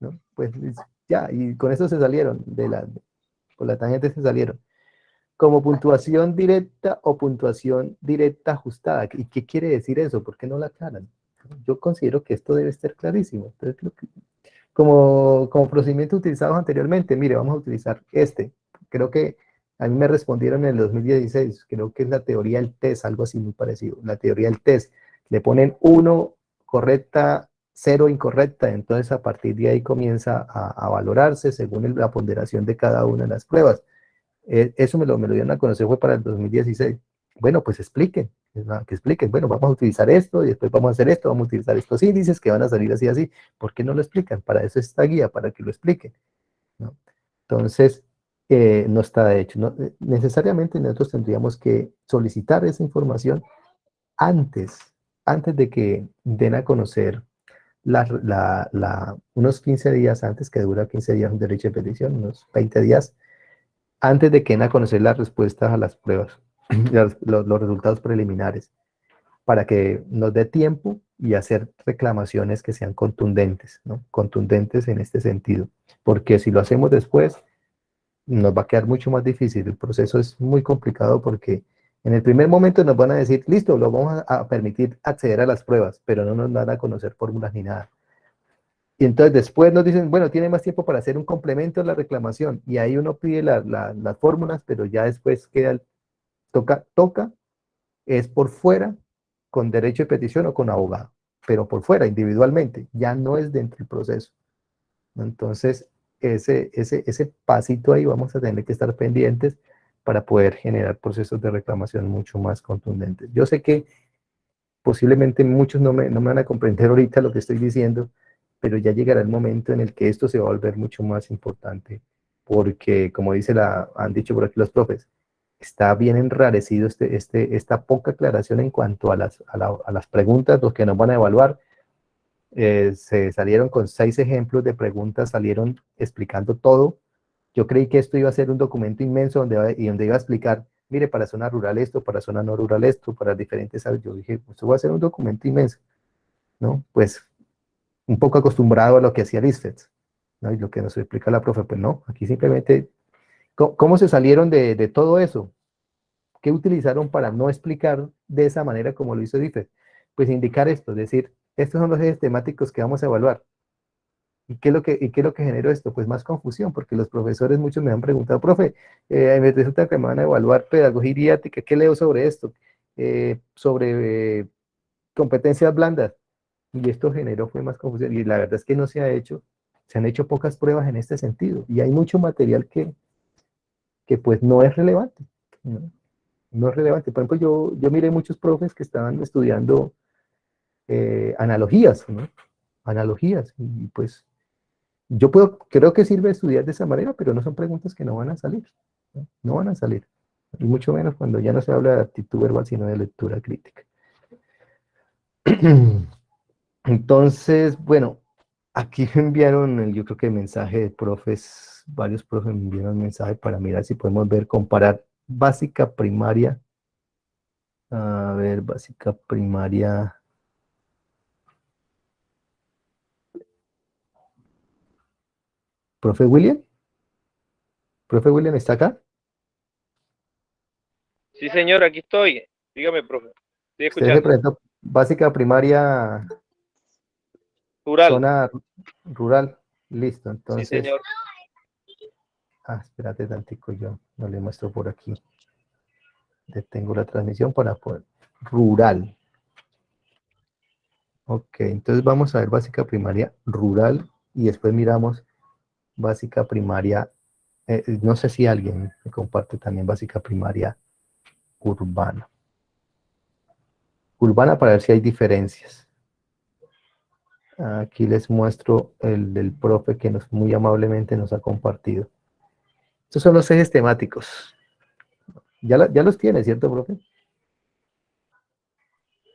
¿no? Pues ya, y con eso se salieron, de la, por la tangente se salieron como puntuación directa o puntuación directa ajustada. ¿Y qué quiere decir eso? ¿Por qué no la aclaran? Yo considero que esto debe estar clarísimo. Entonces, que, como, como procedimiento utilizado anteriormente, mire, vamos a utilizar este. Creo que a mí me respondieron en el 2016, creo que es la teoría del test, algo así muy parecido. La teoría del test. Le ponen uno correcta, cero incorrecta, entonces a partir de ahí comienza a, valorarse según la ponderación de cada una de las pruebas. Eh, eso me lo, me lo dieron a conocer fue para el 2016. Bueno, pues expliquen, que expliquen, bueno, vamos a utilizar esto y después vamos a hacer esto, vamos a utilizar estos índices que van a salir así, así. ¿Por qué no lo explican? Para eso es esta guía, para que lo expliquen. Entonces, eh, no está hecho. ¿no? Necesariamente nosotros tendríamos que solicitar esa información antes, antes de que den a conocer unos 15 días antes, que dura 15 días un derecho de petición, unos 20 días, antes de que den a conocer las respuestas a las pruebas, los, los, resultados preliminares, para que nos dé tiempo y hacer reclamaciones que sean contundentes, ¿no? contundentes en este sentido, porque si lo hacemos después, nos va a quedar mucho más difícil, el proceso es muy complicado porque en el primer momento nos van a decir, listo, lo vamos a, permitir acceder a las pruebas, pero no nos van a conocer fórmulas ni nada. Y entonces después nos dicen, bueno, tiene más tiempo para hacer un complemento a la reclamación. Y ahí uno pide la, las fórmulas, pero ya después queda, el, toca, toca, es por fuera, con derecho de petición o con abogado. Pero por fuera, individualmente, ya no es dentro del proceso. Entonces, ese, ese, ese pasito ahí vamos a tener que estar pendientes para poder generar procesos de reclamación mucho más contundentes. Yo sé que posiblemente muchos no me, no me van a comprender ahorita lo que estoy diciendo, pero ya llegará el momento en el que esto se va a volver mucho más importante, porque como dice la, han dicho por aquí los profes, está bien enrarecido este, este, esta poca aclaración en cuanto a las, a, las preguntas, los que nos van a evaluar. Eh, se salieron con seis ejemplos de preguntas, salieron explicando todo. Yo creí que esto iba a ser un documento inmenso donde, y donde iba a explicar, mire, para zona rural esto, para zona no rural esto, para diferentes Yo dije, esto va a ser un documento inmenso, ¿no? Pues un poco acostumbrado a lo que hacía el ¿no? Y lo que nos explica la profe, pues no, aquí simplemente ¿Cómo, se salieron de, todo eso? ¿Qué utilizaron para no explicar de esa manera como lo hizo DIFED? Pues indicar esto, es decir, estos son los ejes temáticos que vamos a evaluar. ¿Y qué, es lo que, ¿Y qué lo que generó esto? Pues más confusión, porque los profesores, muchos me han preguntado, profe, eh, me resulta que me van a evaluar pedagogía idiática, ¿qué leo sobre esto? Eh, sobre eh, competencias blandas. Y esto generó fue más confusión. Y la verdad es que no se ha hecho, se han hecho pocas pruebas en este sentido. Y hay mucho material que, que pues no es relevante. ¿no? es relevante. Por ejemplo, yo, yo miré muchos profes que estaban estudiando eh, analogías, ¿no? Analogías. Y pues yo puedo, creo que sirve estudiar de esa manera, pero no son preguntas que no van a salir. No, van a salir. Y mucho menos cuando ya no se habla de actitud verbal, sino de lectura crítica. Entonces, bueno, aquí me enviaron, yo creo que el mensaje de profes varios profes me enviaron mensaje para mirar si podemos ver, comparar básica primaria. A ver, básica primaria. ¿Profe William? ¿Profe William está acá? Sí, señor, aquí estoy. Dígame, profe. Estoy escuchando. básica primaria. Rural. Zona rural. Listo, entonces. Sí, señor. Ah, espérate tantico, yo no le muestro por aquí. Detengo la transmisión para poder... Rural. Ok, entonces vamos a ver básica primaria rural y después miramos básica primaria, eh, eh, no sé si alguien me comparte también básica primaria urbana. Urbana para ver si hay diferencias. Aquí les muestro el del profe que nos muy amablemente nos ha compartido. Estos son los ejes temáticos. Ya, ya los tiene, ¿cierto, profe?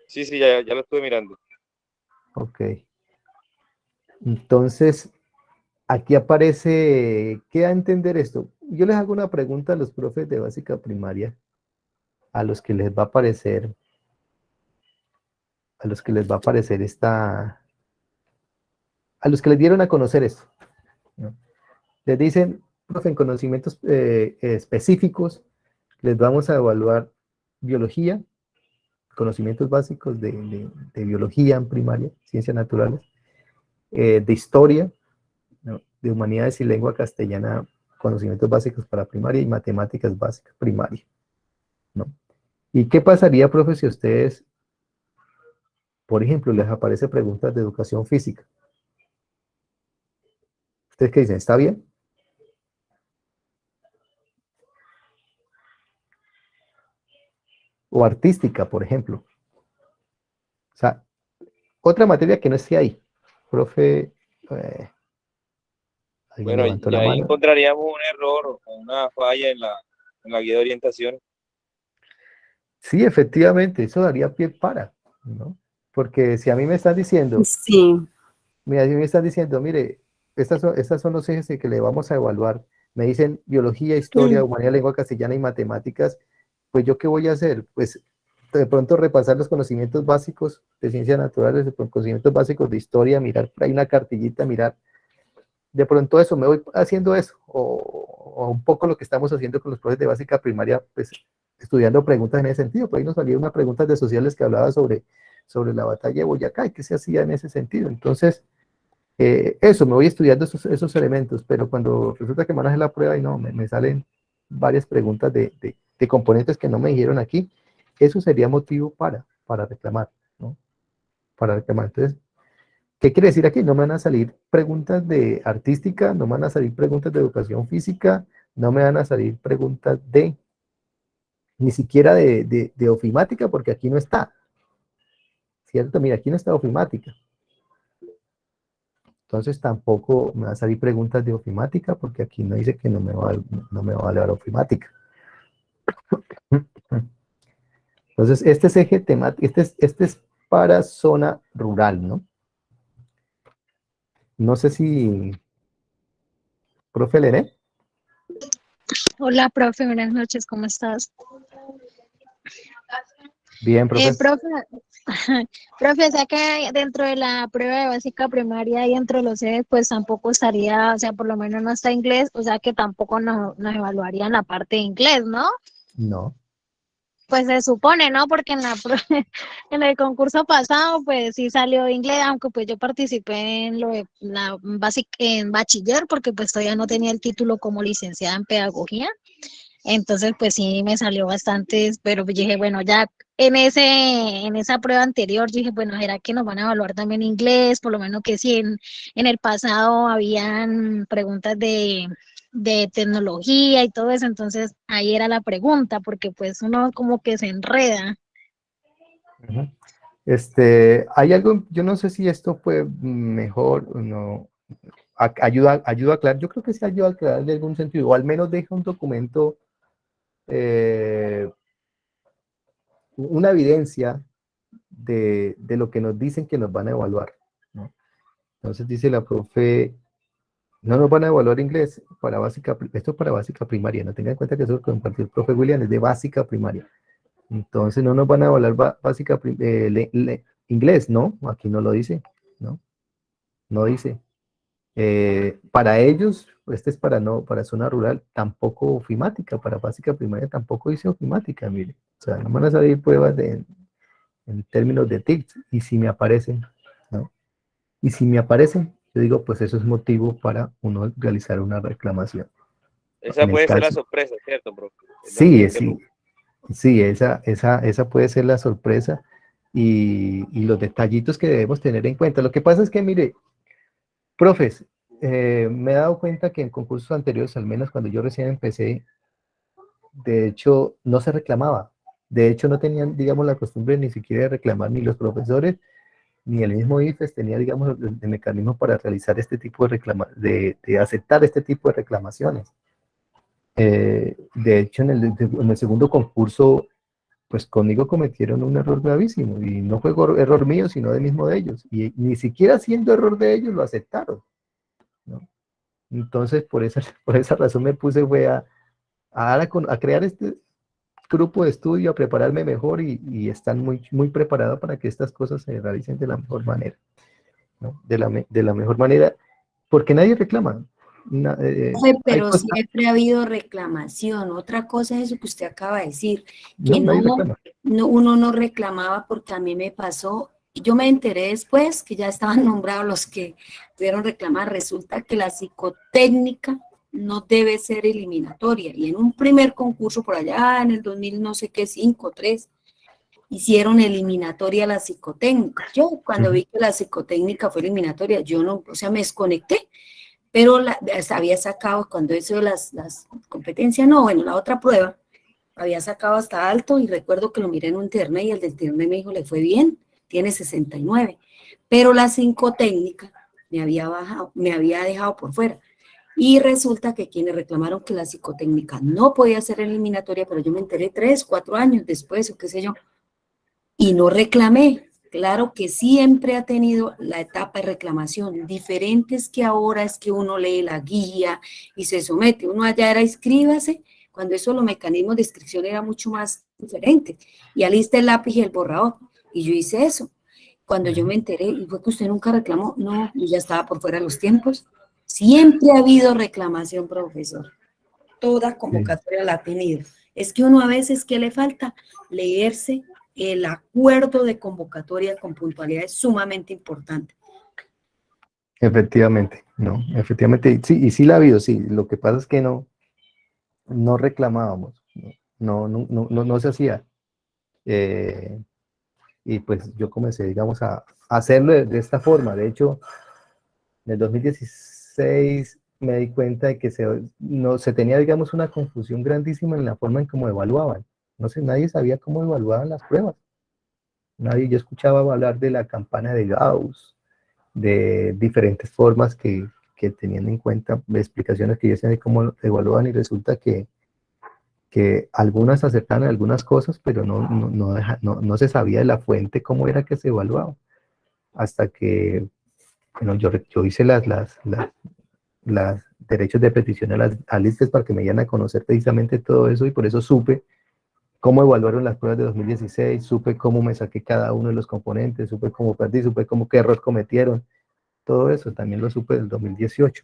Sí, sí, ya, ya lo estuve mirando. Ok. Entonces, aquí aparece, ¿qué a entender esto? Yo les hago una pregunta a los profes de básica primaria, a los que les va a aparecer, a los que les va a aparecer esta, a los que les dieron a conocer esto. Les dicen, en conocimientos eh, específicos, les vamos a evaluar biología, conocimientos básicos de, biología en primaria, ciencias naturales, eh, de historia, de humanidades y lengua castellana, conocimientos básicos para primaria y matemáticas básicas primaria. ¿no? ¿Y qué pasaría, profe, si ustedes, por ejemplo, les aparece preguntas de educación física? ¿Ustedes qué dicen? ¿Está bien? o artística, por ejemplo. O sea, otra materia que no esté ahí. Profe, eh, bueno, ya ahí encontraríamos un error o una falla en la, en la guía de orientación. Sí, efectivamente, eso daría pie para, ¿no? Porque si a mí me están diciendo, sí. mira, si me están diciendo, mire, estas son, estas son los ejes que le vamos a evaluar, me dicen biología, historia, humanidad, lengua castellana y matemáticas, pues yo qué voy a hacer? Pues de pronto repasar los conocimientos básicos de ciencias naturales, de conocimientos básicos de historia, mirar ahí una cartillita, mirar. De pronto eso, me voy haciendo eso, o, un poco lo que estamos haciendo con los profes de básica primaria, pues estudiando preguntas en ese sentido. Por ahí nos salió una pregunta de sociales que hablaba sobre, sobre la batalla de Boyacá y qué se hacía en ese sentido. Entonces, eh, eso, me voy estudiando esos, esos, elementos, pero cuando resulta que maneje la prueba y no, me, me salen varias preguntas de, de componentes que no me dijeron aquí, eso sería motivo para, para reclamar, ¿no? Para reclamar. Entonces, ¿Qué quiere decir aquí? No me van a salir preguntas de artística, no me van a salir preguntas de educación física, no me van a salir preguntas de, ni siquiera de, de, ofimática, porque aquí no está. ¿Cierto? Mira, aquí no está ofimática. Entonces tampoco me van a salir preguntas de ofimática, porque aquí no dice que no me va, no me va a valer ofimática. Entonces, este es eje temático, este es, este es para zona rural, ¿no? No sé si... Profe Lené. Hola, profe, buenas noches, ¿cómo estás? Bien, profe. Eh, profe, profe, o sea que dentro de la prueba de básica primaria y dentro de los sedes, pues tampoco estaría, o sea, por lo menos no está inglés, o sea que tampoco nos, nos evaluarían la parte de inglés, ¿no? No. Pues se supone, ¿no? Porque en, la, en el concurso pasado, pues sí salió inglés, aunque pues yo participé en lo de la básica, en bachiller, porque pues todavía no tenía el título como licenciada en pedagogía. Entonces, pues sí me salió bastante, pero dije, bueno, ya en ese, en esa prueba anterior, dije, bueno, ¿será que nos van a evaluar también inglés? Por lo menos que si en, en el pasado habían preguntas de de tecnología y todo eso, entonces ahí era la pregunta, porque pues uno como que se enreda. Este, hay algo, yo no sé si esto fue mejor o no, ayuda, ayuda a aclarar, yo creo que sí ayuda a aclarar de algún sentido, o al menos deja un documento, eh, una evidencia de, de, lo que nos dicen que nos van a evaluar. Entonces dice la profe, no nos van a evaluar inglés para básica, esto es para básica primaria, no tengan en cuenta que eso compartió el profe William es de básica primaria. Entonces no nos van a evaluar básica eh, inglés, ¿no? Aquí no lo dice, ¿no? No dice. Eh, para ellos, este es para no, para zona rural, tampoco ofimática, para básica primaria tampoco dice ofimática, mire. O sea, no van a salir pruebas de, en términos de TICS, y si me aparecen, ¿no? Y si me aparecen, yo digo, pues eso es motivo para uno realizar una reclamación. Esa puede ser la sorpresa, ¿cierto, bro? Sí, sí, sí, esa, esa, esa puede ser la sorpresa y, y, los detallitos que debemos tener en cuenta. Lo que pasa es que, mire, profes, eh, me he dado cuenta que en concursos anteriores, al menos cuando yo recién empecé, de hecho, no se reclamaba. De hecho, no tenían, digamos, la costumbre ni siquiera de reclamar ni los profesores ni el mismo IFES tenía, digamos, el, mecanismo para realizar este tipo de, reclama de, de, aceptar este tipo de reclamaciones. Eh, de hecho, en el, en el, segundo concurso, pues conmigo cometieron un error gravísimo, y no fue error mío, sino del mismo de ellos, y ni siquiera siendo error de ellos lo aceptaron. Entonces, por esa, por esa razón me puse fue a, a, crear este, grupo de estudio a prepararme mejor y, están muy, muy preparados para que estas cosas se realicen de la mejor manera. De, la, de la mejor manera, porque nadie reclama. Eh, pero siempre ha habido reclamación. Otra cosa es eso que usted acaba de decir, que no, no, uno no reclamaba porque a mí me pasó, yo me enteré después que ya estaban nombrados los que pudieron reclamar, resulta que la psicotécnica no debe ser eliminatoria. Y en un primer concurso por allá en el 2000 no sé qué, 5, 3, hicieron eliminatoria la psicotécnica. Yo cuando vi que la psicotécnica fue eliminatoria, yo no, o sea, me desconecté, pero la, había sacado, cuando de las, las competencias, no, bueno, la otra prueba, había sacado hasta alto y recuerdo que lo miré en un internet y el del internet me dijo, le fue bien, tiene 69, pero la psicotécnica me había bajado, me había dejado por fuera. Y resulta que quienes reclamaron que la psicotécnica no podía ser eliminatoria, pero yo me enteré tres, cuatro años después, o qué sé yo, y no reclamé. Claro que siempre ha tenido la etapa de reclamación, diferentes que ahora es que uno lee la guía y se somete. Uno allá era inscríbase, cuando eso los mecanismos de inscripción era mucho más diferente. Y alista el lápiz y el borrador. Y yo hice eso. Cuando yo me enteré, y fue que usted nunca reclamó, no, yo ya estaba por fuera de los tiempos. Siempre ha habido reclamación, profesor. Toda convocatoria la ha tenido. Es que uno a veces, ¿qué le falta? Leerse el acuerdo de convocatoria con puntualidad es sumamente importante. Efectivamente, no, efectivamente, sí, y sí la ha habido, sí, lo que pasa es que no, no reclamábamos, no, no, no, no, no se hacía. Eh, y pues yo comencé, digamos, a, hacerlo de, esta forma. De hecho, en el 2016 me di cuenta de que se, no, se tenía, digamos, una confusión grandísima en la forma en cómo evaluaban. No sé, nadie sabía cómo evaluaban las pruebas. Nadie, yo escuchaba hablar de la campana de Gauss, de diferentes formas que, que tenían en cuenta, explicaciones que yo sé de cómo evaluaban y resulta que que algunas aceptaban algunas cosas, pero no, no, no, no, se sabía de la fuente cómo era que se evaluaba. Hasta que, bueno, yo, yo hice las, las, las, derechos de petición a las alistas para que me dieran a conocer precisamente todo eso y por eso supe cómo evaluaron las pruebas de 2016, supe cómo me saqué cada uno de los componentes, supe cómo perdí, supe cómo qué error cometieron, todo eso también lo supe del 2018.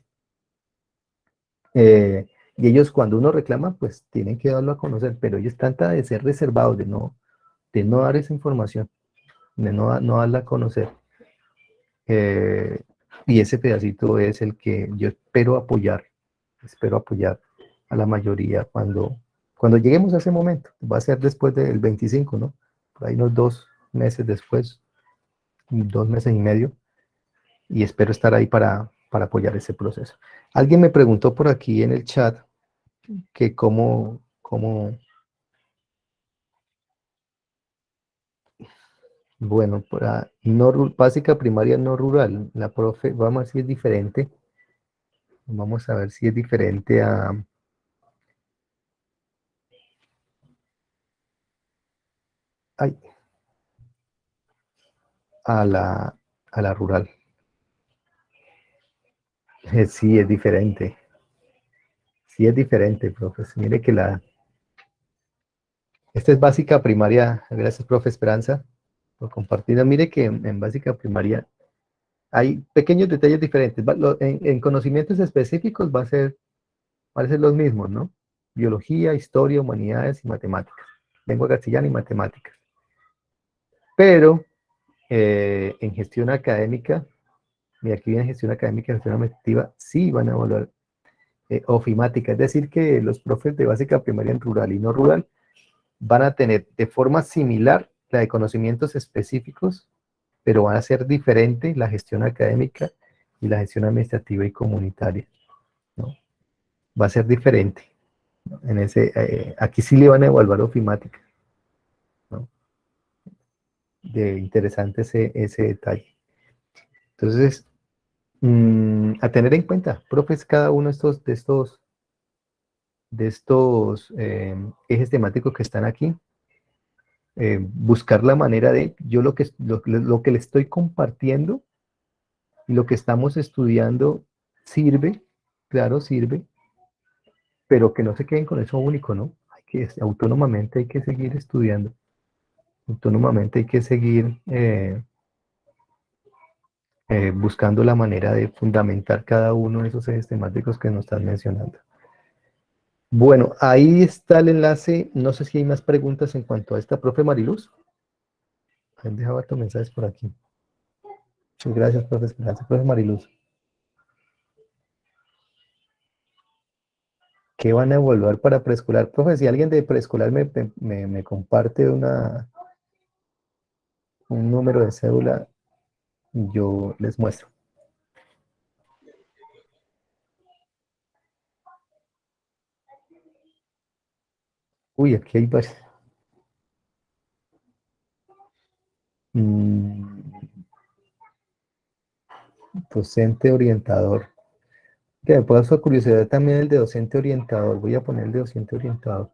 Eh, y ellos cuando uno reclama, pues tienen que darlo a conocer, pero ellos tratan de ser reservados, de no, de no dar esa información, de no, no darla a conocer. Eh, y ese pedacito es el que yo espero apoyar, espero apoyar a la mayoría cuando, cuando lleguemos a ese momento. Va a ser después del 25, ¿no? Por ahí unos dos meses después, dos meses y medio, y espero estar ahí para, para apoyar ese proceso. Alguien me preguntó por aquí en el chat que cómo, cómo bueno, para no, básica primaria no rural, la profe, vamos a ver si es diferente, vamos a ver si es diferente a, a la, a la rural. Sí, es diferente. Sí es diferente, profe. Mire que la... Esta es básica primaria. Gracias, profe Esperanza, por compartirla. Mire que en, básica primaria hay pequeños detalles diferentes. En, conocimientos específicos va a ser, va a ser los mismos, ¿no? Biología, historia, humanidades y matemáticas. Lengua castellana y matemáticas. Pero eh, en gestión académica, y aquí viene gestión académica y gestión administrativa, sí van a evaluar eh, ofimática, es decir, que los profes de básica primaria en rural y no rural van a tener de forma similar la de conocimientos específicos, pero van a ser diferente la gestión académica y la gestión administrativa y comunitaria. ¿no? Va a ser diferente. En ese, eh, aquí sí le van a evaluar ofimática. De interesante ese, ese detalle. Entonces, Mm, a tener en cuenta, profes, cada uno de estos, de estos, de estos em, ejes temáticos que están aquí, eh, buscar la manera de, yo lo que, lo, lo que le estoy compartiendo y lo que estamos estudiando sirve, claro, sirve, pero que no se queden con eso único, ¿no? Hay que, autónomamente hay que seguir estudiando, autónomamente hay que seguir eh, eh, buscando la manera de fundamentar cada uno de esos ejes temáticos que nos están mencionando. Bueno, ahí está el enlace. No sé si hay más preguntas en cuanto a esta, profe Mariluz. Han dejado tus mensajes por aquí. Muchas gracias, profe Esperanza. Profe Mariluz. ¿Qué van a evaluar para preescolar? Profe, si alguien de preescolar me, me, me comparte una, un número de cédula, yo les muestro. Uy, aquí hay varios. Mm. Docente orientador. Que me puedo hacer curiosidad también el de docente orientador. Voy a poner el de docente orientador.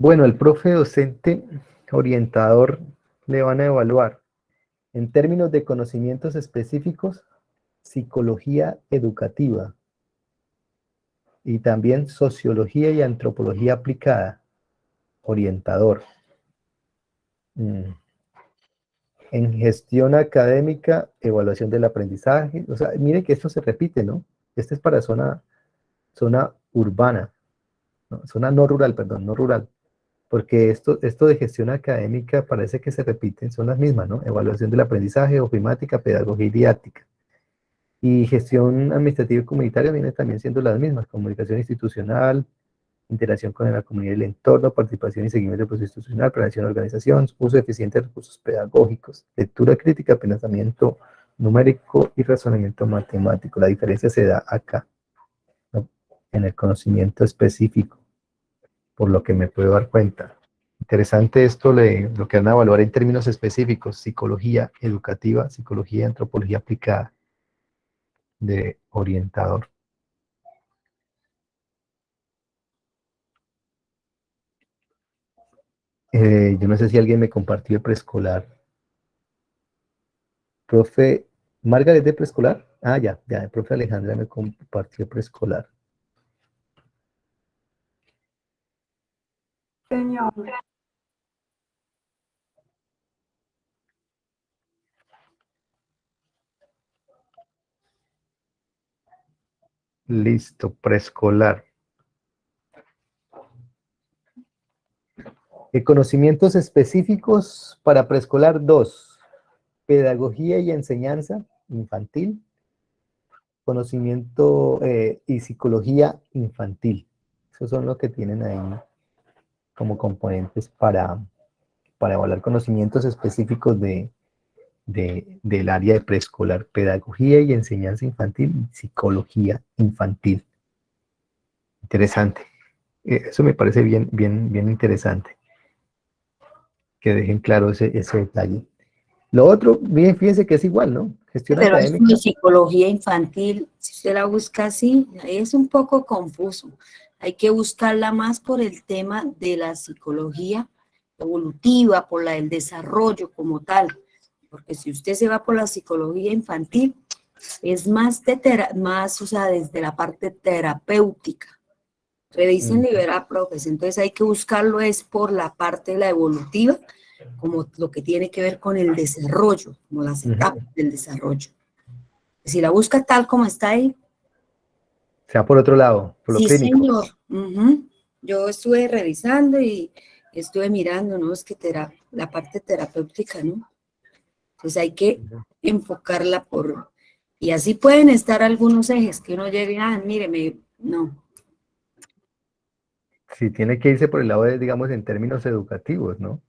Bueno, el profe docente orientador le van a evaluar en términos de conocimientos específicos, psicología educativa y también sociología y antropología aplicada, orientador. Mm. En gestión académica, evaluación del aprendizaje. O sea, mire que esto se repite, ¿no? Este es para zona, zona urbana, zona no rural, perdón, no rural porque esto, esto de gestión académica parece que se repiten, son las mismas, ¿no? Evaluación del aprendizaje, ofimática, pedagogía y didáctica. Y gestión administrativa y comunitaria viene también siendo las mismas, comunicación institucional, interacción con la comunidad y el entorno, participación y seguimiento del proceso institucional, prevención de organización, uso eficiente de recursos pedagógicos, lectura crítica, pensamiento numérico y razonamiento matemático. La diferencia se da acá, en el conocimiento específico, por lo que me puedo dar cuenta. Interesante esto, lo que van a evaluar en términos específicos, psicología educativa, psicología antropología aplicada de orientador. Eh, yo no sé si alguien me compartió el preescolar. Profe, ¿Margaret de preescolar? Ah, ya, ya, el profe Alejandra me compartió preescolar. Señor. Listo, preescolar. Conocimientos específicos para preescolar 2. Pedagogía y enseñanza infantil. Conocimiento eh, y psicología infantil. Esos son los que tienen ahí como componentes para, para evaluar conocimientos específicos de, del área de preescolar, pedagogía y enseñanza infantil psicología infantil. Interesante. Eh, eso me parece bien, bien, bien interesante. Que dejen claro ese, ese detalle. Lo otro, bien, fíjense que es igual, ¿no? Gestión Pero académica. Es psicología infantil, si usted la busca así, es un poco confuso. Hay que buscarla más por el tema de la psicología evolutiva, por la del desarrollo como tal porque si usted se va por la psicología infantil, es más, de más o sea, desde la parte terapéutica. Revisen Libera Profes, entonces hay que buscarlo es por la parte de la evolutiva, como lo que tiene que ver con el desarrollo, como las etapas del desarrollo. Si la busca tal como está ahí. Sea por otro lado, por lo sí, señor. Yo estuve revisando y estuve mirando, ¿no? Es que la parte terapéutica, ¿no? Entonces hay que enfocarla por... Y así pueden estar algunos ejes que uno llegue, ah, míreme, no. Sí, tiene que irse por el lado de, digamos, en términos educativos, ¿no?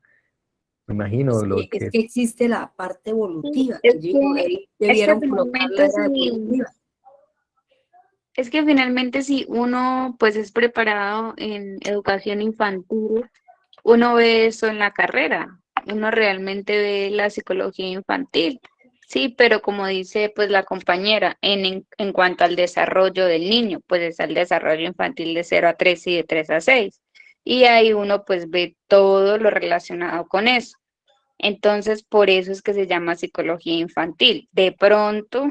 Me imagino lo que... es que existe la parte evolutiva. es, que, debieron es que finalmente si uno pues es preparado en educación infantil, uno ve eso en la carrera, uno realmente ve la psicología infantil. Sí, pero como dice pues la compañera, en, en, cuanto al desarrollo del niño, pues es el desarrollo infantil de 0 a 3 y de 3 a 6. Y ahí uno pues ve todo lo relacionado con eso. Entonces, por eso es que se llama psicología infantil. De pronto,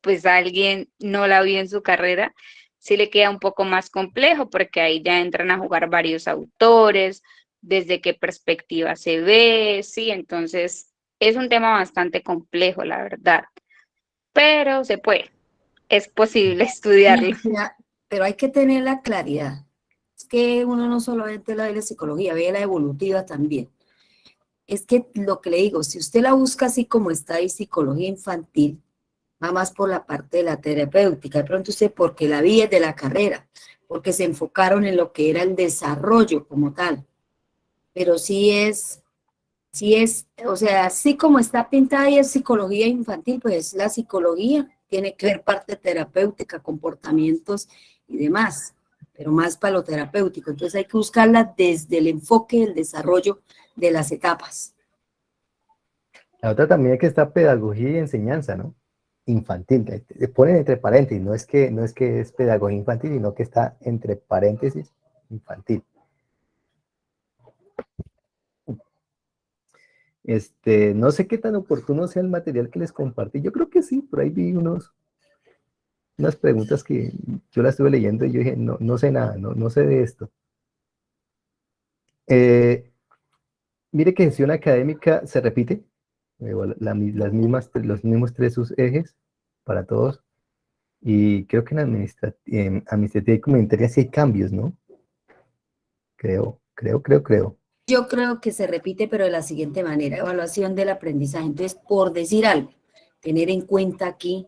pues alguien no la vio en su carrera, sí le queda un poco más complejo porque ahí ya entran a jugar varios autores, desde qué perspectiva se ve, sí, entonces es un tema bastante complejo, la verdad, pero se puede, es posible estudiarlo. Pero hay que tener la claridad, es que uno no solamente la de la psicología, ve la evolutiva también. Es que lo que le digo, si usted la busca así como está ahí, psicología infantil, va más por la parte de la terapéutica, de pronto usted porque la vi es de la carrera, porque se enfocaron en lo que era el desarrollo como tal, pero sí es, sí es, o sea, así como está pintada y es psicología infantil, pues la psicología tiene que ver parte terapéutica, comportamientos y demás, pero más para lo terapéutico. Entonces hay que buscarla desde el enfoque del desarrollo de las etapas. La otra también es que está pedagogía y enseñanza, ¿no? Infantil, ponen entre paréntesis, no es que, no es, que es pedagogía infantil, sino que está entre paréntesis infantil. Este, no sé qué tan oportuno sea el material que les compartí. Yo creo que sí, por ahí vi unos, unas preguntas que yo las estuve leyendo y yo dije, no, no sé nada, no, no sé de esto. Eh, mire que gestión académica se repite, las mismas, los mismos tres sus ejes para todos. Y creo que en, administrativa y comunitaria sí hay cambios, ¿no? Creo, creo, creo, creo. Yo creo que se repite, pero de la siguiente manera, evaluación del aprendizaje. Entonces, por decir algo, tener en cuenta aquí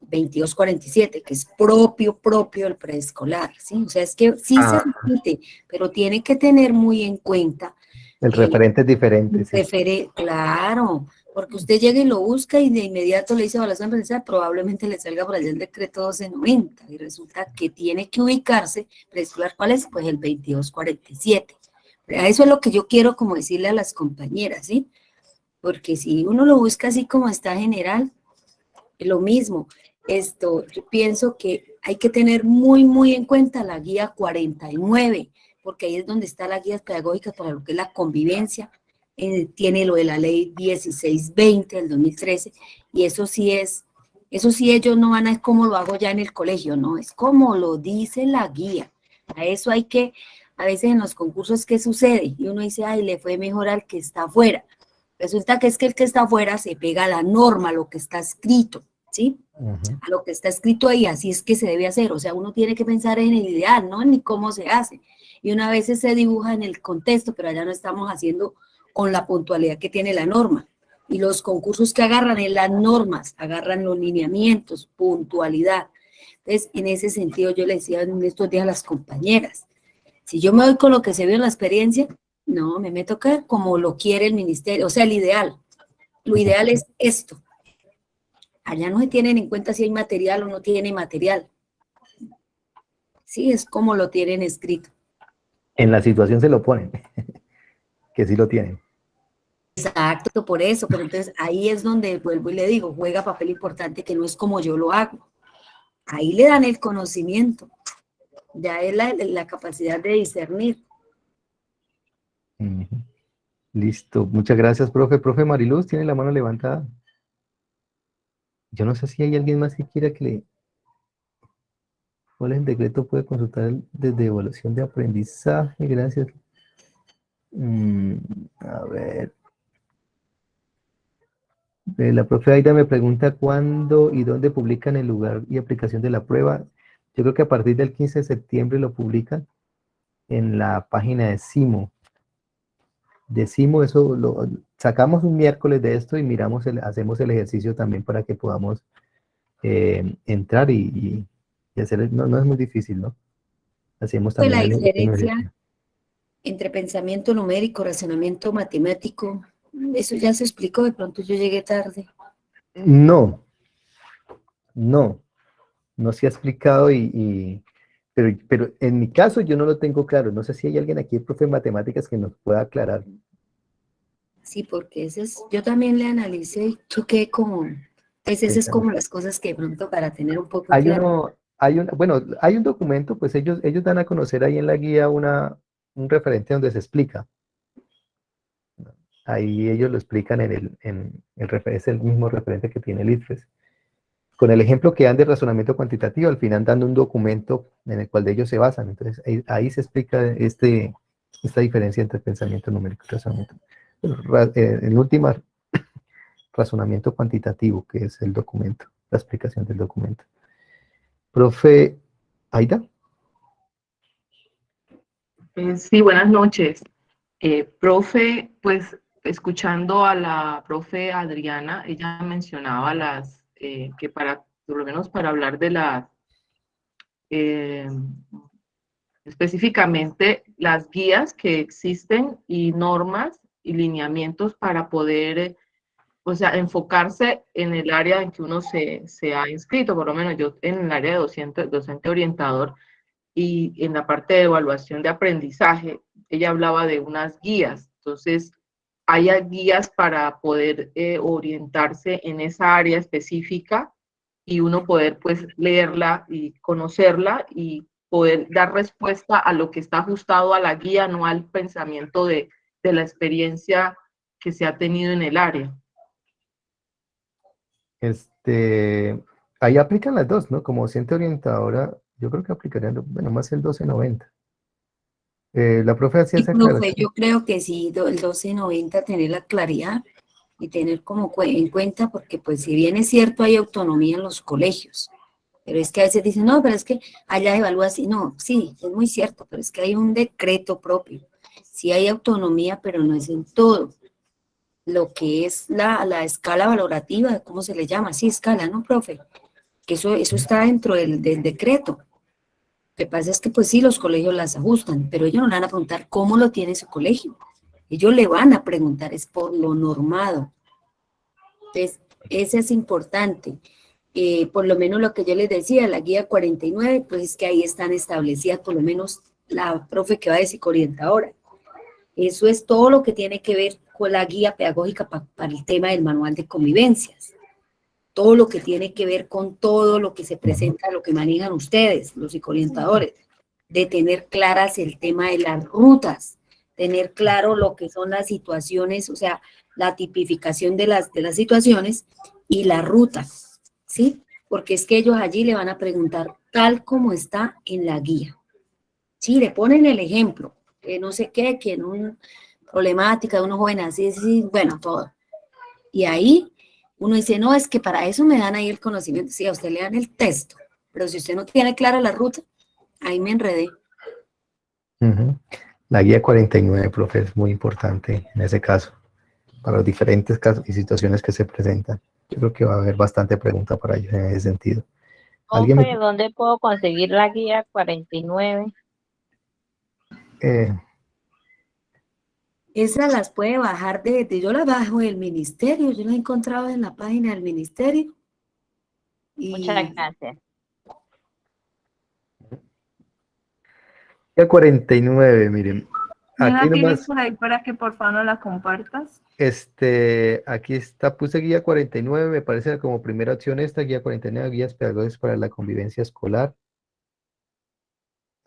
2247, que es propio, propio del preescolar, ¿sí? O sea, es que sí se Ah. repite, pero tiene que tener muy en cuenta El referente es diferente. sí. Claro, porque usted llega y lo busca y de inmediato le dice evaluación presencial, probablemente le salga por allá el decreto 1290 y resulta que tiene que ubicarse, preescolar, ¿cuál es? Pues el 2247. A eso es lo que yo quiero como decirle a las compañeras, ¿sí? Porque si uno lo busca así como está general, lo mismo. Esto, yo pienso que hay que tener muy, muy en cuenta la guía 49, porque ahí es donde está la guía pedagógica para lo que es la convivencia, eh, tiene lo de la ley 1620 del 2013, y eso sí es, eso sí ellos no van a es como lo hago ya en el colegio, no, es como lo dice la guía. A eso hay que, a veces en los concursos, ¿qué sucede? Y uno dice, ay, le fue mejor al que está afuera. Resulta que es que el que está afuera se pega a la norma, a lo que está escrito, ¿sí? A lo que está escrito ahí, así es que se debe hacer. O sea, uno tiene que pensar en el ideal, no ni cómo se hace. Y una vez se dibuja en el contexto, pero allá no estamos haciendo con la puntualidad que tiene la norma. Y los concursos que agarran en las normas, agarran los lineamientos, puntualidad. Entonces, en ese sentido, yo le decía en estos días a las compañeras, si yo me voy con lo que se ve en la experiencia, no, me meto acá como lo quiere el ministerio, o sea, el ideal. Lo ideal es esto. Allá no se tienen en cuenta si hay material o no tiene material. Sí, es como lo tienen escrito. En la situación se lo ponen, que sí lo tienen. Exacto, por eso, pero entonces ahí es donde vuelvo y le digo, juega papel importante que no es como yo lo hago. Ahí le dan el conocimiento, ya es la, la capacidad de discernir. Listo, muchas gracias, profe. Profe Mariluz, tiene la mano levantada. Yo no sé si hay alguien más que quiera que le... ¿Cuál es el decreto? Puede consultar desde evaluación de aprendizaje, gracias. Mm, a ver. La profe Aida me pregunta cuándo y dónde publican el lugar y aplicación de la prueba. Yo creo que a partir del 15 de septiembre lo publican en la página de CIMO. De CIMO, eso lo sacamos un miércoles de esto y miramos, el, hacemos el ejercicio también para que podamos eh, entrar y, y- y hacer, no, no es muy difícil, ¿no? Hacemos Pues también la diferencia. Entre pensamiento numérico, razonamiento matemático, eso ya se explicó, de pronto yo llegué tarde. No, no, no se ha explicado y, y- pero, pero en mi caso yo no lo tengo claro. No sé si hay alguien aquí, profe de matemáticas, que nos pueda aclarar. Sí, porque ese es, yo también le analicé y choqué como, pues esas es como las cosas que de pronto para tener un poco Hay claro. uno, hay un, bueno, hay un documento, pues ellos, ellos dan a conocer ahí en la guía una, un referente donde se explica. Ahí ellos lo explican en el, en el es el mismo referente que tiene el IFES. Con el ejemplo que dan de razonamiento cuantitativo, al final dando un documento en el cual de ellos se basan. Entonces ahí, se explica este, esta diferencia entre pensamiento numérico y razonamiento. Eh, en última, razonamiento cuantitativo, que es el documento, la explicación del documento. Profe Aida. Eh, Sí, buenas noches. Eh, profe, pues escuchando a la profe Adriana, ella mencionaba las, eh, que para, por lo menos para hablar de las, eh, específicamente las guías que existen y normas y lineamientos para poder, o sea, enfocarse en el área en que uno se, se ha inscrito, por lo menos yo en el área de docente, docente orientador, y en la parte de evaluación de aprendizaje, ella hablaba de unas guías. Entonces, hay guías para poder eh, orientarse en esa área específica y uno poder pues leerla y conocerla y poder dar respuesta a lo que está ajustado a la guía, no al pensamiento de, de la experiencia que se ha tenido en el área. Este, ahí aplican las dos, ¿no? Como docente orientadora, yo creo que aplicarían, bueno, más el 1290. Eh, la profe hacía Y esa profe, yo creo que sí, el 1290 tener la claridad y tener como en cuenta, porque pues si bien es cierto hay autonomía en los colegios, pero es que a veces dicen, no, pero es que allá evalúa así, no, sí, es muy cierto, pero es que hay un decreto propio, sí hay autonomía, pero no es en todo. Lo que es la, la escala valorativa, ¿cómo se le llama? Sí, escala, ¿no, profe? que eso, eso está dentro del, del decreto. Que pasa es que pues sí, los colegios las ajustan, pero ellos no van a preguntar cómo lo tiene su colegio. Ellos le van a preguntar, es por lo normado. Entonces, eso es importante. Eh, por lo menos lo que yo les decía, la guía 49, pues es que ahí están establecidas por lo menos la profe que va de psicoorientadora. Eso es todo lo que tiene que ver con la guía pedagógica para el tema del manual de convivencias. Todo lo que tiene que ver con todo lo que se presenta, lo que manejan ustedes, los psicoorientadores, de tener claras el tema de las rutas, tener claro lo que son las situaciones, o sea, la tipificación de las, de las situaciones y la ruta, ¿sí? Porque es que ellos allí le van a preguntar tal como está en la guía. Sí, le ponen el ejemplo, que no sé qué, que en una problemática de unos jóvenes así, así, bueno, todo. Y ahí uno dice, no, es que para eso me dan ahí el conocimiento. Sí, a usted le dan el texto, pero si usted no tiene clara la ruta, ahí me enredé. La guía 49, profe, es muy importante en ese caso para los diferentes casos y situaciones que se presentan. Yo creo que va a haber bastante pregunta para ellos en ese sentido. ¿Alguien ¿Dónde puedo conseguir la guía 49? Eh, Esas las puede bajar de, yo la bajo del ministerio, yo la he encontrado en la página del ministerio. Muchas gracias. Guía 49, miren, Aquí tienes por ahí para que por favor no la compartas? Este, aquí está, puse guía 49, me parece como primera opción esta, guía 49, guías pedagógicas para la convivencia escolar.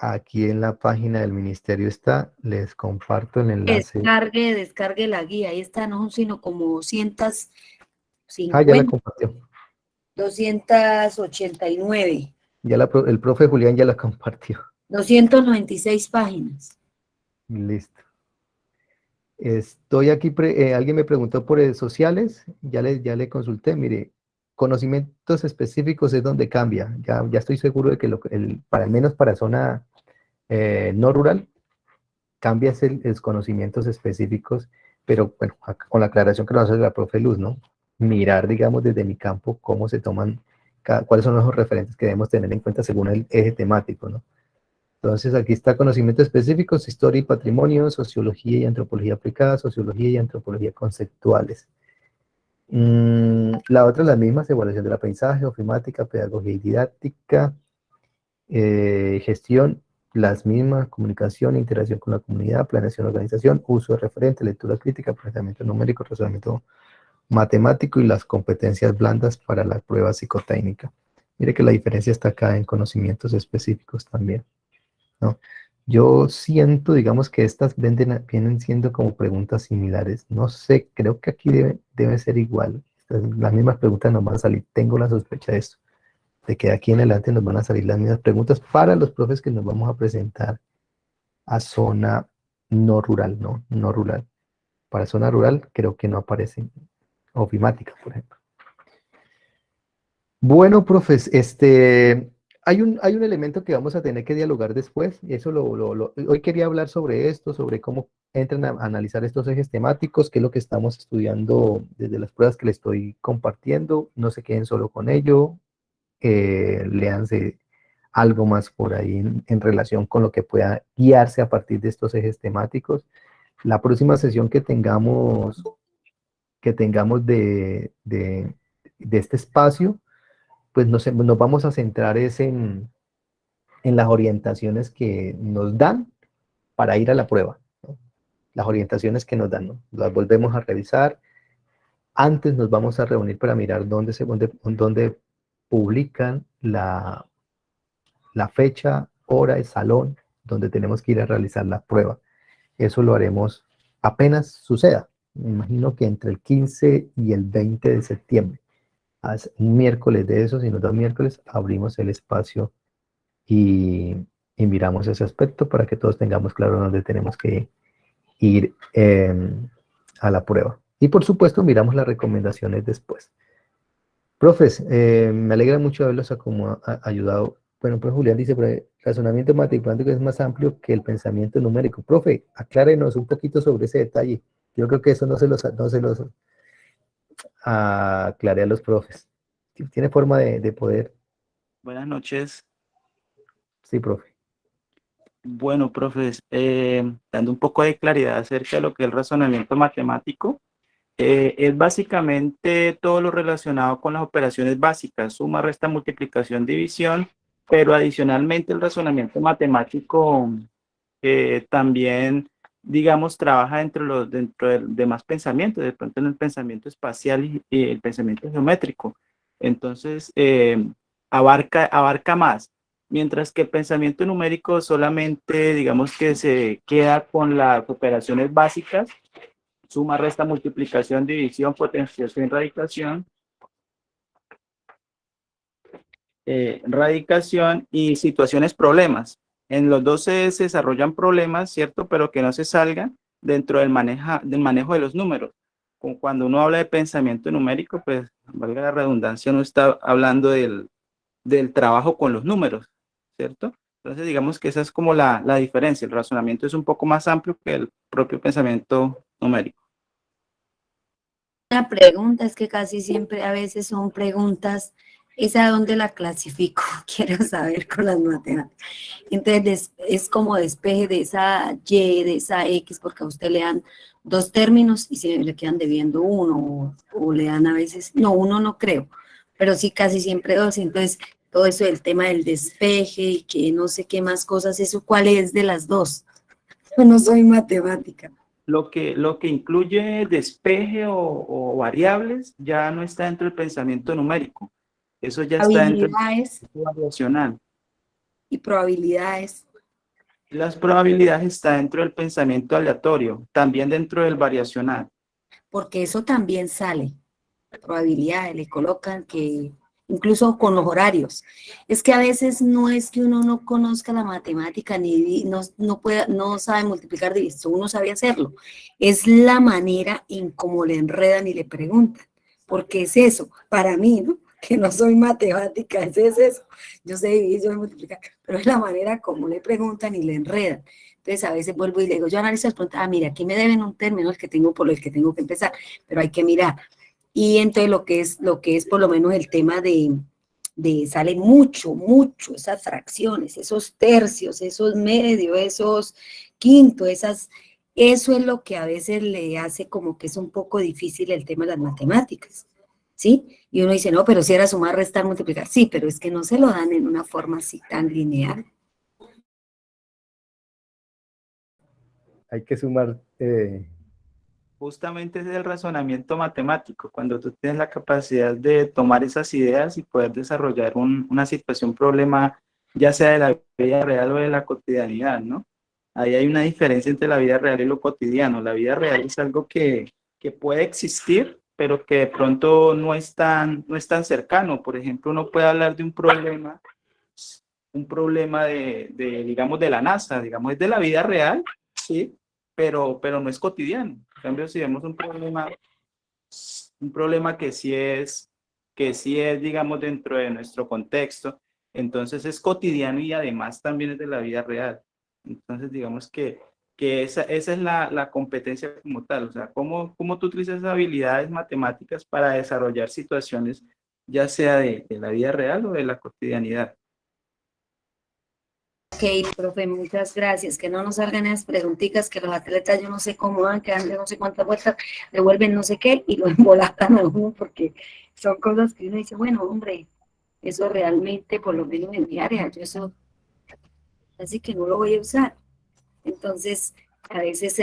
Aquí en la página del ministerio está, les comparto el enlace. Descargue, descargue la guía, ahí está, no sino como 250. Ah, ya la compartió. 289. Ya la, el profe Julián ya la compartió. 296 páginas. Listo. Estoy aquí, eh, alguien me preguntó por redes sociales, ya le, ya le consulté, mire, conocimientos específicos es donde cambia, ya, ya estoy seguro de que lo, el, para al menos para zona eh, no rural, cambia el, los conocimientos específicos, pero bueno, con la aclaración que nos hace la profe Luz, ¿no? Mirar, digamos, desde mi campo cómo se toman, cuáles son los referentes que debemos tener en cuenta según el eje temático, ¿no? Entonces aquí está conocimientos específicos, historia y patrimonio, sociología y antropología aplicada, sociología y antropología conceptuales. Mm, la otra es la misma, evaluación del aprendizaje, ofimática, pedagogía y didáctica, eh, gestión, las mismas, comunicación, interacción con la comunidad, planeación, organización, uso de referente, lectura crítica, pensamiento numérico, razonamiento matemático y las competencias blandas para la prueba psicotécnica. Mire que la diferencia está acá en conocimientos específicos también. ¿no? Yo siento, digamos, que estas venden, vienen siendo como preguntas similares. No sé, creo que aquí debe, debe ser igual. Las mismas preguntas nos van a salir. Tengo la sospecha de esto, de que de aquí en adelante nos van a salir las mismas preguntas para los profes que nos vamos a presentar a zona no rural, no, no rural. Para zona rural creo que no aparecen. Ofimática, por ejemplo. Bueno, profes, este, hay un, hay un elemento que vamos a tener que dialogar después, eso lo, hoy quería hablar sobre esto, sobre cómo entran a analizar estos ejes temáticos, qué es lo que estamos estudiando desde las pruebas que les estoy compartiendo, no se queden solo con ello, eh, léanse algo más por ahí en, relación con lo que pueda guiarse a partir de estos ejes temáticos. La próxima sesión que tengamos, que tengamos de, de, este espacio, pues nos, nos vamos a centrar es en, en, las orientaciones que nos dan para ir a la prueba. Las orientaciones que nos dan, las volvemos a revisar. Antes nos vamos a reunir para mirar dónde, se, dónde, dónde publican la, fecha, hora y salón donde tenemos que ir a realizar la prueba. Eso lo haremos apenas suceda. Me imagino que entre el 15 y el 20 de septiembre un miércoles de esos y nos da miércoles, abrimos el espacio y, miramos ese aspecto para que todos tengamos claro dónde tenemos que ir em, a la prueba. Y por supuesto miramos las recomendaciones después. Profes, eh, me alegra mucho haberlos ayudado. Bueno, pues Julián dice, el razonamiento matemático es más amplio que el pensamiento numérico. Profe, aclárenos un poquito sobre ese detalle. Yo creo que eso no se los, no se los aclaré a los profes. Tiene forma de, poder Buenas noches. Sí, profe. Bueno, profes, eh, dando un poco de claridad acerca de lo que es el razonamiento matemático, eh, es básicamente todo lo relacionado con las operaciones básicas, suma, resta, multiplicación, división, pero adicionalmente el razonamiento matemático eh, también, digamos, trabaja dentro, los, dentro del demás pensamientos, de pronto en el pensamiento espacial y, el pensamiento geométrico. Entonces, abarca, abarca más mientras que el pensamiento numérico solamente, digamos que se queda con las operaciones básicas, suma, resta, multiplicación, división, potenciación, radicación, eh, radicación y situaciones problemas. En los dos se, desarrollan problemas, ¿cierto? Pero que no se salgan dentro del, maneja, del manejo de los números. Cuando uno habla de pensamiento numérico, pues, valga la redundancia, no está hablando del, del trabajo con los números, ¿cierto? Entonces digamos que esa es como la, la diferencia, el razonamiento es un poco más amplio que el propio pensamiento numérico. La pregunta es que casi siempre a veces son preguntas, ¿esa dónde la clasifico? Quiero saber con las matemáticas. Entonces es como despeje de esa Y, de esa X, porque a usted le dan dos términos y se le quedan debiendo uno, o, o le dan a veces, no, uno no creo, pero sí casi siempre dos. Entonces, todo eso del tema del despeje y que no sé qué más cosas, ¿eso cuál es de las dos? Yo no soy matemática. Lo que, lo que incluye despeje o, variables ya no está dentro del pensamiento numérico. Eso ya está dentro del variacional. Y probabilidades. Las probabilidades están dentro del pensamiento aleatorio, también dentro del variacional. Porque eso también sale. Probabilidades, le colocan que incluso con los horarios. Es que a veces no es que uno no conozca la matemática ni no, no, no sabe multiplicar divisor, uno sabe hacerlo. Es la manera en cómo le enredan y le preguntan. Porque es eso, para mí, ¿no? Que no soy matemática, es eso. Yo sé dividir, yo sé multiplicar, pero es la manera como le preguntan y le enredan. Entonces a veces vuelvo y le digo, yo analizo las preguntas, ah, mira, aquí me deben un término el que tengo por el que tengo que empezar, pero hay que mirar y entonces lo que es, lo que es por lo menos el tema de, de sale mucho, mucho, esas fracciones, esos tercios, esos medios, esos quintos, esas, eso es lo que a veces le hace como que es un poco difícil el tema de las matemáticas, ¿sí? Y uno dice, no, pero si era sumar, restar, multiplicar, sí, pero es que no se lo dan en una forma así tan lineal. Hay que sumar eh, justamente es el razonamiento matemático, cuando tú tienes la capacidad de tomar esas ideas y poder desarrollar una situación, problema, ya sea de la vida real o de la cotidianidad, ¿no? Ahí hay una diferencia entre la vida real y lo cotidiano. La vida real es algo que, que puede existir, pero que de pronto no es, tan, no es tan cercano. Por ejemplo, uno puede hablar de un problema, un problema de, de digamos, de la NASA, digamos, es de la vida real, ¿sí? Pero, pero no es cotidiano cambio, si vemos un problema, un problema que sí es, que sí es, digamos, dentro de nuestro contexto, entonces es cotidiano y además también es de la vida real. Entonces, digamos que, que esa, esa es la, la, competencia como tal, o sea, cómo, cómo tú utilizas habilidades matemáticas para desarrollar situaciones, ya sea de, de la vida real o de la cotidianidad. Ok, profe, muchas gracias. Que no nos salgan esas preguntitas que los atletas yo no sé cómo van, que dan de no sé cuántas vueltas, devuelven no sé qué y lo embolatan a uno porque son cosas que uno dice, bueno, hombre, eso realmente, por lo menos en mi área, yo eso, así que no lo voy a usar. Entonces, a veces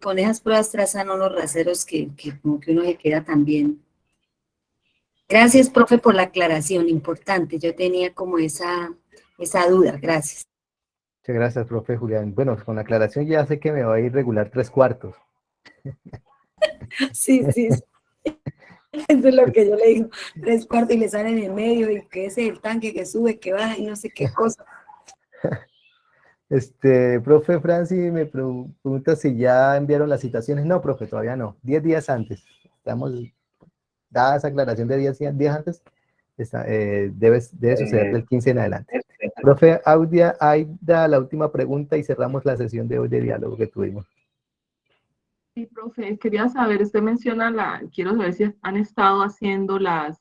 con esas pruebas trazan los raceros que, que como que uno se queda también. Gracias, profe, por la aclaración, importante. Yo tenía como esa, esa duda. Gracias. Muchas gracias, profe Julián. Bueno, con la aclaración ya sé que me va a ir regular tres cuartos. Sí, sí. Eso es lo que yo le digo. Tres cuartos y le salen en medio y que ese es el tanque que sube, que baja y no sé qué cosa. Este, profe Francis me pregunta si ya enviaron las citaciones. No, profe, todavía no. Diez días antes. Estamos, dada esa aclaración de diez días antes, eh, debe, debe suceder eh, del 15 en adelante. Profe Audia, da la última pregunta y cerramos la sesión de hoy de diálogo que tuvimos. Sí, profe, quería saber, usted menciona la, quiero saber si han estado haciendo las,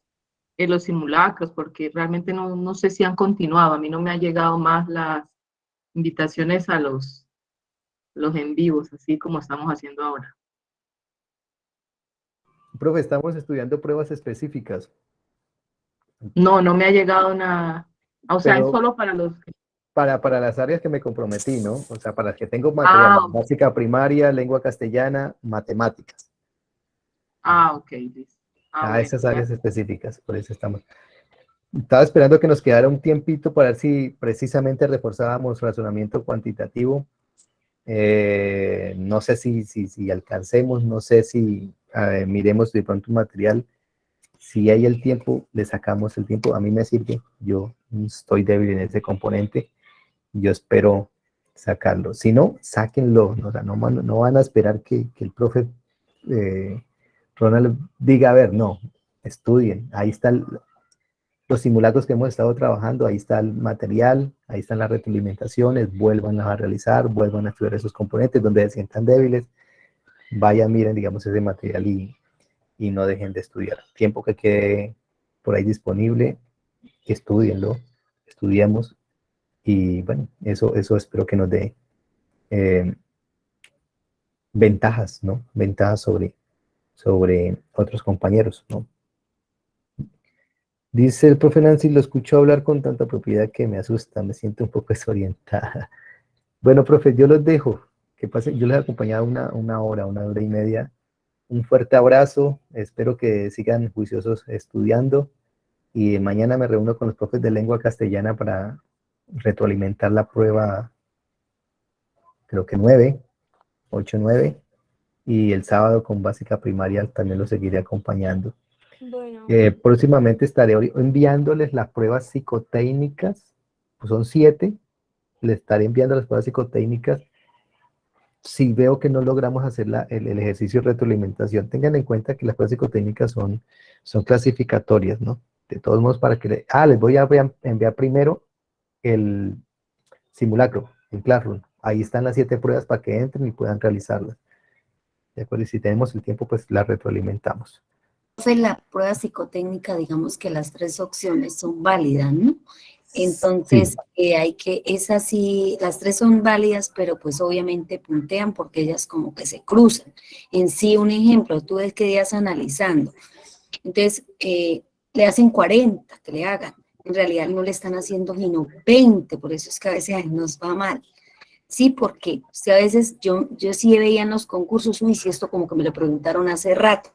en los simulacros, porque realmente no, no sé si han continuado. A mí no me han llegado más las invitaciones a los, los en vivos, así como estamos haciendo ahora. Profe, estamos estudiando pruebas específicas. No, no me ha llegado nada. O sea, es solo para los... Para, para las áreas que me comprometí, ¿no? O sea, para las que tengo material ah, básica primaria, lengua castellana, matemáticas. Ah, ok. Ah, a esas áreas específicas, por eso estamos. Estaba esperando que nos quedara un tiempito para ver si precisamente reforzábamos razonamiento cuantitativo. Eh, no sé si, si, si, alcancemos, no sé si miremos de pronto un material. Si hay el tiempo, le sacamos el tiempo. A mí me sirve. Yo estoy débil en ese componente. Yo espero sacarlo. Si no, sáquenlo. no, no van a esperar que, que el profe eh, Ronald diga, a ver, no, estudien, ahí están los simulacros que hemos estado trabajando, ahí está el material, ahí están las retroalimentaciones, vuelvan a realizar, vuelvan a estudiar esos componentes donde se sientan débiles, vayan, miren, digamos, ese material y, y no dejen de estudiar. Tiempo que quede por ahí disponible, estudienlo, estudiemos y bueno, eso, eso espero que nos dé eh, ventajas, ¿no? Ventajas sobre, sobre otros compañeros, ¿no? Dice el profe Nancy, lo escucho hablar con tanta propiedad que me asusta, me siento un poco desorientada. Bueno, profe, yo los dejo, que pasen, yo les he acompañado una, una hora, una hora y media. Un fuerte abrazo, espero que sigan juiciosos estudiando y mañana me reúno con los profes de lengua castellana para retroalimentar la prueba, creo que nueve, ocho, nueve y el sábado con básica primaria también lo seguiré acompañando. Eh, próximamente estaré enviándoles las pruebas psicotécnicas, pues son siete, les estaré enviando las pruebas psicotécnicas. Si veo que no logramos hacer el, ejercicio de retroalimentación, tengan en cuenta que las pruebas psicotécnicas son, son clasificatorias, ¿no? De todos modos, para que... ah, les voy a enviar primero el simulacro en Classroom. Ahí están las siete pruebas para que entren y puedan realizarlas. ¿De acuerdo? Y si tenemos el tiempo, pues la retroalimentamos. En la prueba psicotécnica, digamos que las tres opciones son válidas, ¿no? Entonces, eh, hay que, es así, las tres son válidas, pero pues obviamente puntean porque ellas como que se cruzan. En sí, un ejemplo, tú ves que días analizando. Entonces, eh, le hacen 40 que le hagan. En realidad no le están haciendo sino 20, por eso es que a veces nos va mal. Sí, porque a veces yo, yo sí veía en los concursos, uy, si esto como que me lo preguntaron hace rato.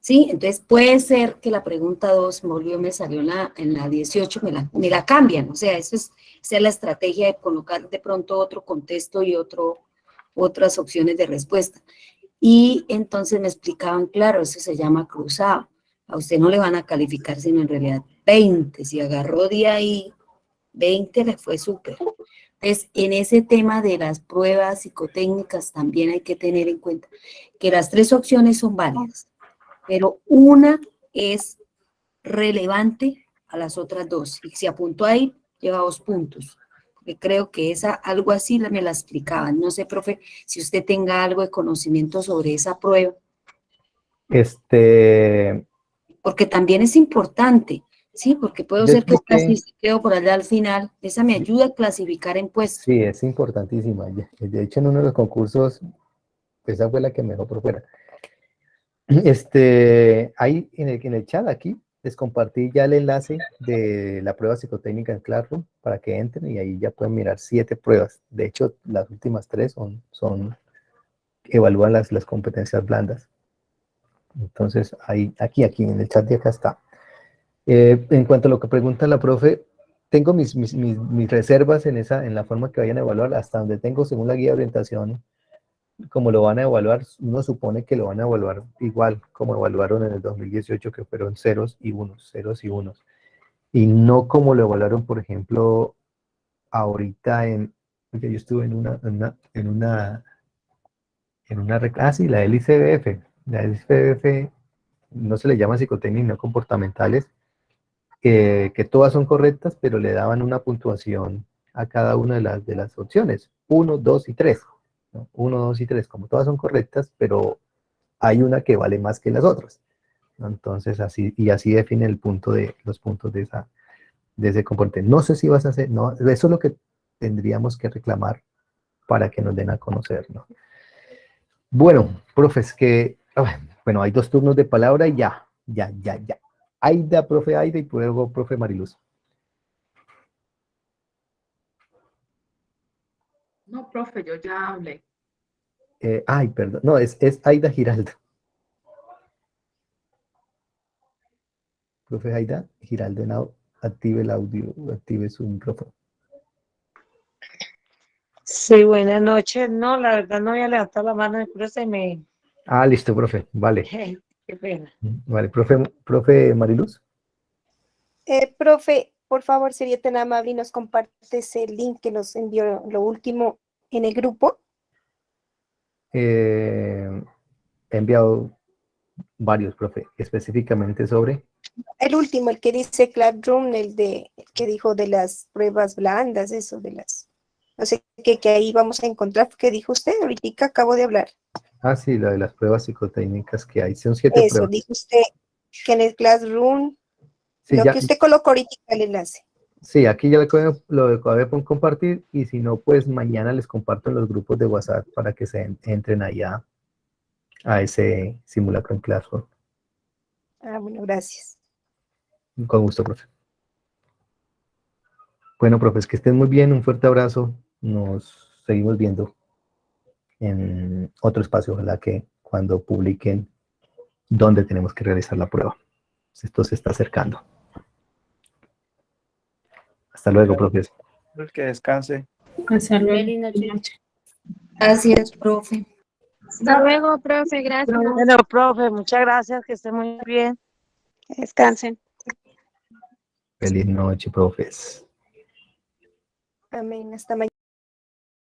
¿Sí? Entonces puede ser que la pregunta 2 volvió, me salió en la, en la 18, me la, me la cambian. O sea, eso es, esa es la estrategia de colocar de pronto otro contexto y otro, otras opciones de respuesta. Y entonces me explicaban, claro, eso se llama cruzado. A usted no le van a calificar, sino en realidad 20. Si agarró de ahí 20, le fue súper. Entonces, en ese tema de las pruebas psicotécnicas también hay que tener en cuenta que las tres opciones son válidas, pero una es relevante a las otras dos. Y si apuntó ahí, lleva dos puntos. Porque creo que esa, algo así me la explicaban. No sé, profe, si usted tenga algo de conocimiento sobre esa prueba. Este... Porque también es importante. Sí, porque puedo ser que quedo por allá al final. Esa me ayuda a clasificar en puestos. Sí, es importantísima. De hecho, en uno de los concursos, esa fue la que me dejó por fuera. Este, ahí en el, en el chat aquí, les compartí ya el enlace de la prueba psicotécnica en Classroom para que entren y ahí ya pueden mirar siete pruebas. De hecho, las últimas tres son, son evalúan las, las competencias blandas. Entonces, ahí, aquí, aquí, en el chat de acá está. Eh, en cuanto a lo que pregunta la profe, tengo mis, mis, mis, reservas en, esa, en la forma que vayan a evaluar, hasta donde tengo según la guía de orientación, como lo van a evaluar, uno supone que lo van a evaluar igual como evaluaron en el 2018, que fueron ceros y unos, ceros y unos. Y no como lo evaluaron, por ejemplo, ahorita en, porque yo estuve en una, en una, en una, en una, ah, sí, la LICBF, la LICBF no se le llama psicotécnica, no comportamentales, que, todas son correctas, pero le daban una puntuación a cada una de las, de las opciones, 1, 2 y 3. 1, 2 y 3, como todas son correctas, pero hay una que vale más que las otras. Entonces, así, y así define el punto de, los puntos de, esa, de ese componente. No sé si vas a hacer, no, eso es lo que tendríamos que reclamar para que nos den a conocer, ¿no? Bueno, profes, que, bueno, hay dos turnos de palabra y ya, ya, ya, ya. Aida, profe Aida y luego profe Mariluz. No, profe, yo ya hablé. Eh, ay, perdón, no, es, es Aida Giraldo. Profe Aida Giraldo, now, active el audio, active su micrófono. Sí, buenas noches. No, la verdad no voy a levantar la mano, pero se me... Ah, listo, profe, vale. Qué pena. Vale, profe, profe Mariluz. Eh, profe, por favor, sería tan amable y nos compartes el link que nos envió lo último en el grupo. Eh, he enviado varios, profe, específicamente sobre... El último, el que dice Classroom, el de el que dijo de las pruebas blandas, eso de las... No sé qué que ahí vamos a encontrar, ¿qué dijo usted? Ahorita acabo de hablar. Ah, sí, la de las pruebas psicotécnicas que hay, son siete Eso, pruebas. dijo usted que en el Classroom, Sí, lo ya- que usted colocó ahorita el enlace. Sí, aquí ya lo, acabé por compartir y si no, pues mañana les comparto en los grupos de WhatsApp para que se en- entren allá a ese simulacro en Classroom. Ah, bueno, gracias. Con gusto, profe. Bueno, profes, que estén muy bien, un fuerte abrazo. Nos seguimos viendo en otro espacio, ojalá que cuando publiquen dónde tenemos que realizar la prueba. Esto se está acercando. Hasta luego, profes. Que descanse. Feliz noche. Gracias, profe. Hasta luego, profe, gracias. Bueno, profe, muchas gracias, que esté muy bien. Descansen. Feliz noche, profes. Amén. Hasta mañana.